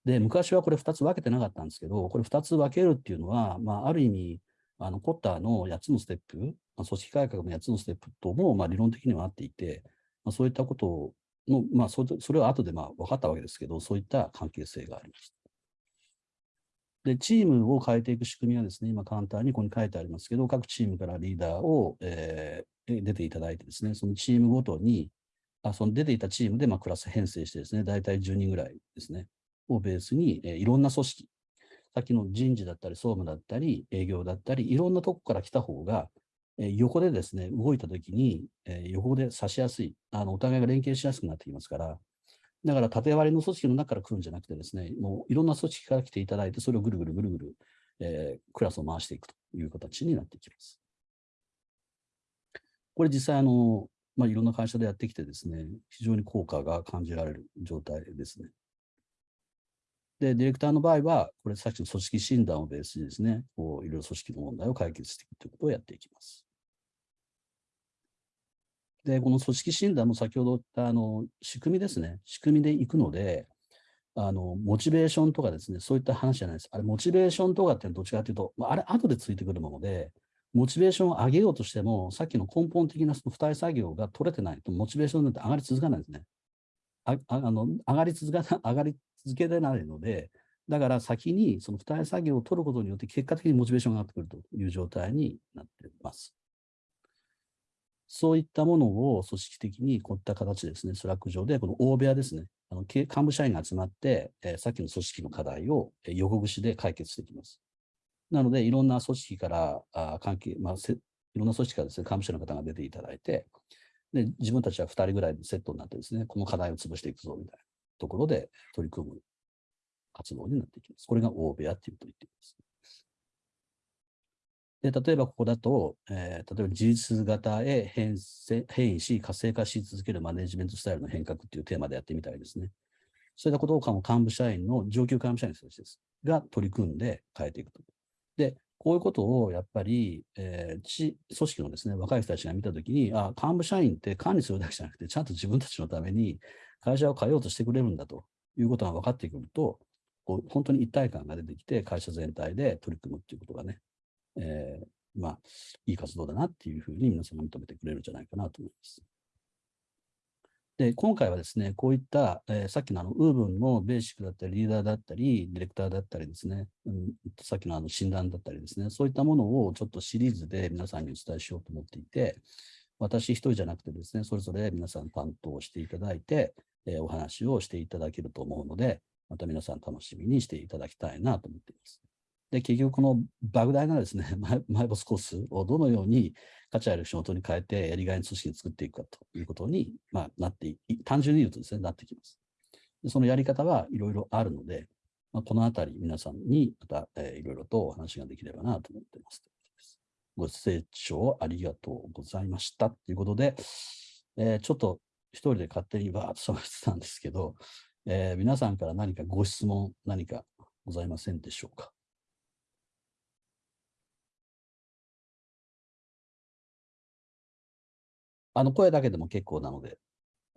で、昔はこれ2つ分けてなかったんですけど、これ2つ分けるっていうのは、まあ、ある意味、あのコッターの8つのステップ、まあ、組織改革の8つのステップとも、まあ、理論的には合っていて、まあ、そういったことの、まあそれ、それは後でまあ分かったわけですけど、そういった関係性があります。で、チームを変えていく仕組みはですね、今簡単にここに書いてありますけど、各チームからリーダーを、えー、出ていただいてですね、そのチームごとに、あその出ていたチームでまあクラス編成してですね、大体10人ぐらいですね、をベースに、えー、いろんな組織、さっきの人事だったり、総務だったり、営業だったり、いろんなとこから来た方が、えー、横でですね、動いたときに、えー、横で差しやすいあの、お互いが連携しやすくなってきますから、だから縦割りの組織の中から来るんじゃなくてですね、もういろんな組織から来ていただいて、それをぐるぐるぐるぐる、えー、クラスを回していくという形になっていきます。これ実際あの、まあ、いろんな会社でやってきてですね、非常に効果が感じられる状態ですね。で、ディレクターの場合は、これさっきの組織診断をベースにですね、こういろいろ組織の問題を解決していくということをやっていきます。で、この組織診断も先ほど言ったあの仕組みですね、仕組みでいくので、あのモチベーションとかですね、そういった話じゃないです。あれ、モチベーションとかっていうのはどっちかというと、まあ、あれ、後でついてくるもので、モチベーションを上げようとしても、さっきの根本的なその付帯作業が取れてないと、モチベーションなんて上がり続かないですね。ああの上がり続か 上がり続けられないので、だから先にその付帯作業を取ることによって結果的にモチベーションが上がってくるという状態になっています。そういったものを組織的にこういった形ですね、 Slack 上で、この大部屋ですね、あの幹部社員が集まって、えー、さっきの組織の課題を、横串で解決していきます。なので、いろんな組織からあ関係、まあ、いろんな組織からですね、幹部社の方が出ていただいて、で自分たちは2人ぐらいでセットになってですね、この課題を潰していくぞみたいなところで取り組む活動になっていきます。これが大部屋っていうと言っています。で、例えばここだと、えー、例えば事実型へ変変異し、活性化し続けるマネジメントスタイルの変革っていうテーマでやってみたいですね。そういったことを幹部社員の上級幹部社員の人たちですが取り組んで変えていくと。で、こういうことをやっぱり、えー、組織のですね、若い人たちが見たときに、あ、幹部社員って管理するだけじゃなくて、ちゃんと自分たちのために会社を変えようとしてくれるんだということが分かってくると、こう本当に一体感が出てきて、会社全体で取り組むっていうことがね、えー、まあ、いい活動だなっていうふうに皆さんが認めてくれるんじゃないかなと思います。で、今回はですね、こういった、えー、さっきのあの、ウーブンのベーシックだったり、リーダーだったり、ディレクターだったりですね、うん、さっきのあの診断だったりですね、そういったものをちょっとシリーズで皆さんにお伝えしようと思っていて、私一人じゃなくてですね、それぞれ皆さん担当していただいて、えー、お話をしていただけると思うので、また皆さん楽しみにしていただきたいなと思っています。で、結局この莫大なですね、マイボスコースをどのように価値ある仕事に変えてやりがいの組織に作っていくかということに、まあ、なって、単純に言うとですね、なってきます。でそのやり方はいろいろあるので、まあ、このあたり皆さんにまた、えー、いろいろとお話ができればなと思っています。ご清聴ありがとうございましたということで、えー、ちょっと一人で勝手にバーッと喋ってたんですけど、えー、皆さんから何かご質問、何かございませんでしょうか？あの声だけでも結構なので、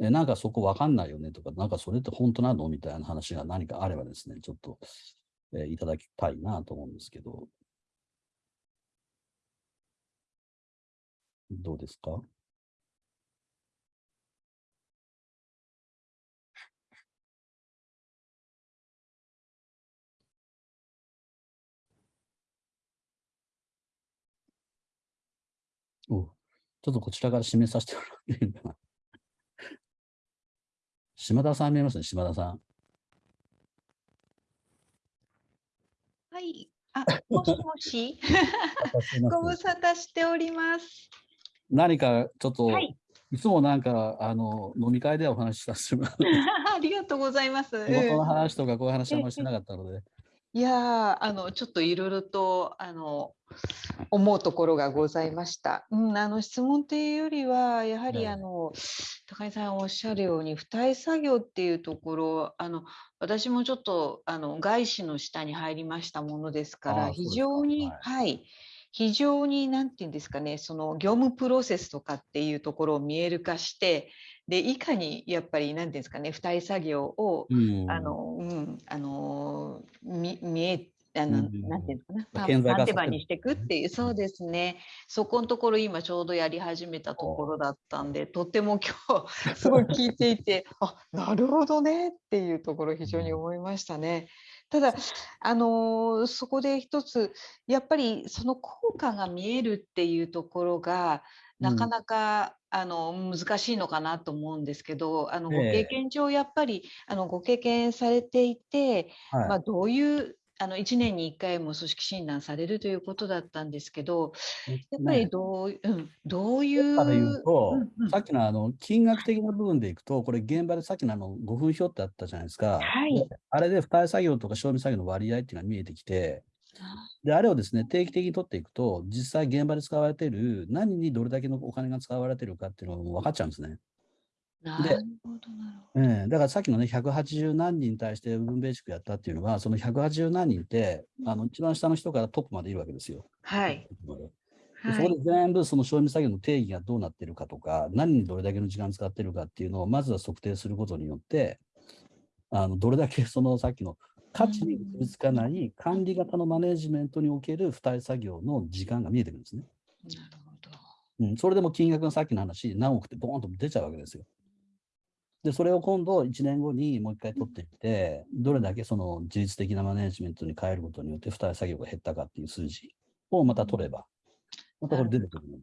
えなんかそこわかんないよねとか、なんかそれって本当なの？みたいな話が何かあればですね、ちょっと、えいただきたいなと思うんですけど、どうですか？お。ちょっとこちらから示させてもらっていいかな。島田さん見えますね、島田さん。はい。あ、もしもし。ご無沙汰しております。何かちょっと、はいい、つもなんかあの飲み会ではお話しさせてもらう ありがとうございます。仕事のうん話とかこういう話あんまりしてなかったので、いやーあのちょっといろいろとあの思うところがございました。うん、あの質問っていうよりはやはりええ。あの高井さんおっしゃるように付帯作業っていうところあの私もちょっとあの外資の下に入りましたものですから非常にはい。はい非常になんていうんですかねその業務プロセスとかっていうところを見える化してでいかにやっぱりなんていうんですかね付帯作業をうんあの、うん、あの、み、見え、あの、うんなんていうのかな、まあタ顕在化させるタンテバにしていくっていう、そうですね。そこのところ今ちょうどやり始めたところだったんで、とっても今日すごい聞いていて、あ、なるほどねっていうところ非常に思いましたね。ただ、あのそこで一つ、やっぱりその効果が見えるっていうところが、なかなか、あの難しいのかなと思うんですけど、あのごえ。え経験上やっぱりあのご経験されていて、はい。まあ、どういうあの1年に1回も組織診断されるということだったんですけど、やっぱりどう,、うん、どういう。から言うと、うんうんさっきのあの金額的な部分でいくと、これ現場でさっきのあの5分表ってあったじゃないですか。はいであれで付帯作業とか賞味作業の割合っていうのが見えてきて、で、あれをですね、定期的に取っていくと、実際現場で使われている何にどれだけのお金が使われているかっていうのが分かっちゃうんですね。なるほど、なるほど。ええだからさっきのね、180何人に対して部分ベーシックやったっていうのは、その180何人って、あの一番下の人からトップまでいるわけですよ。はい。そこで全部その賞味作業の定義がどうなってるかとか、何にどれだけの時間使ってるかっていうのをまずは測定することによって、あのどれだけそのさっきの価値に結びつかない管理型のマネジメントにおける付帯作業の時間が見えてくるんですね。なるほど。うん、それでも金額がさっきの話、何億ってボーンと出ちゃうわけですよ。で、それを今度1年後にもう一回取っていって、どれだけその自律的なマネジメントに変えることによって付帯作業が減ったかっていう数字をまた取れば、またこれ出てくるので。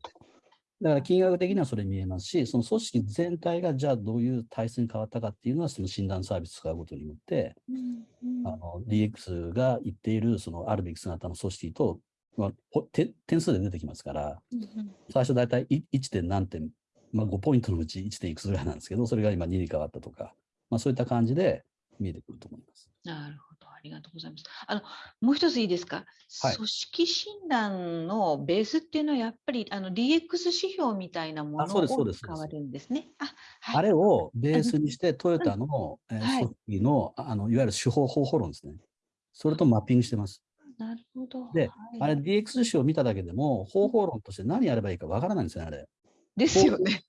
だから金額的にはそれ見えますし、その組織全体がじゃあどういう体質に変わったかっていうのは、その診断サービスを使うことによって、うんうんあの DX が言っているそのあるべき姿の組織と、まあ、点数で出てきますから、うんうん最初大体い 1. 点何点、まあ、5ポイントのうち 1. 点いくつぐらいなんですけど、それが今2に変わったとか、まあ、そういった感じで見えてくると思います。なるほど、ありがとうございます。あの、もう一ついいですか？はい組織診断のベースっていうのはやっぱりあの DX 指標みたいなものあそうですそうをです使われるんですね。あ、はい。あれをベースにして、トヨタの、組織のあのいわゆる手法方法論ですね。それとマッピングしてます。なるほど。ではいあれ DX 指標を見ただけでも、方法論として何やればいいかわからないんですよね、あれ。ですよね。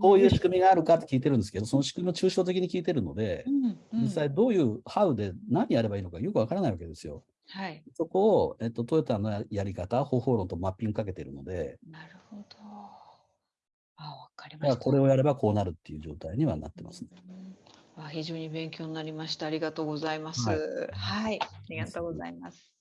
こういう仕組みがあるかって聞いてるんですけど、その仕組みを抽象的に聞いてるのでう、んうん実際どういう、ハウで何やればいいのかよくわからないわけですよ。はい。そこを、えっと、トヨタのややり方、方法論とマッピングかけてるので、なるほど。あ、わかりました。これをやればこうなるっていう状態にはなってますね。うんあ非常に勉強になりました。ありがとうございます。はいはい、ありがとうございます。はい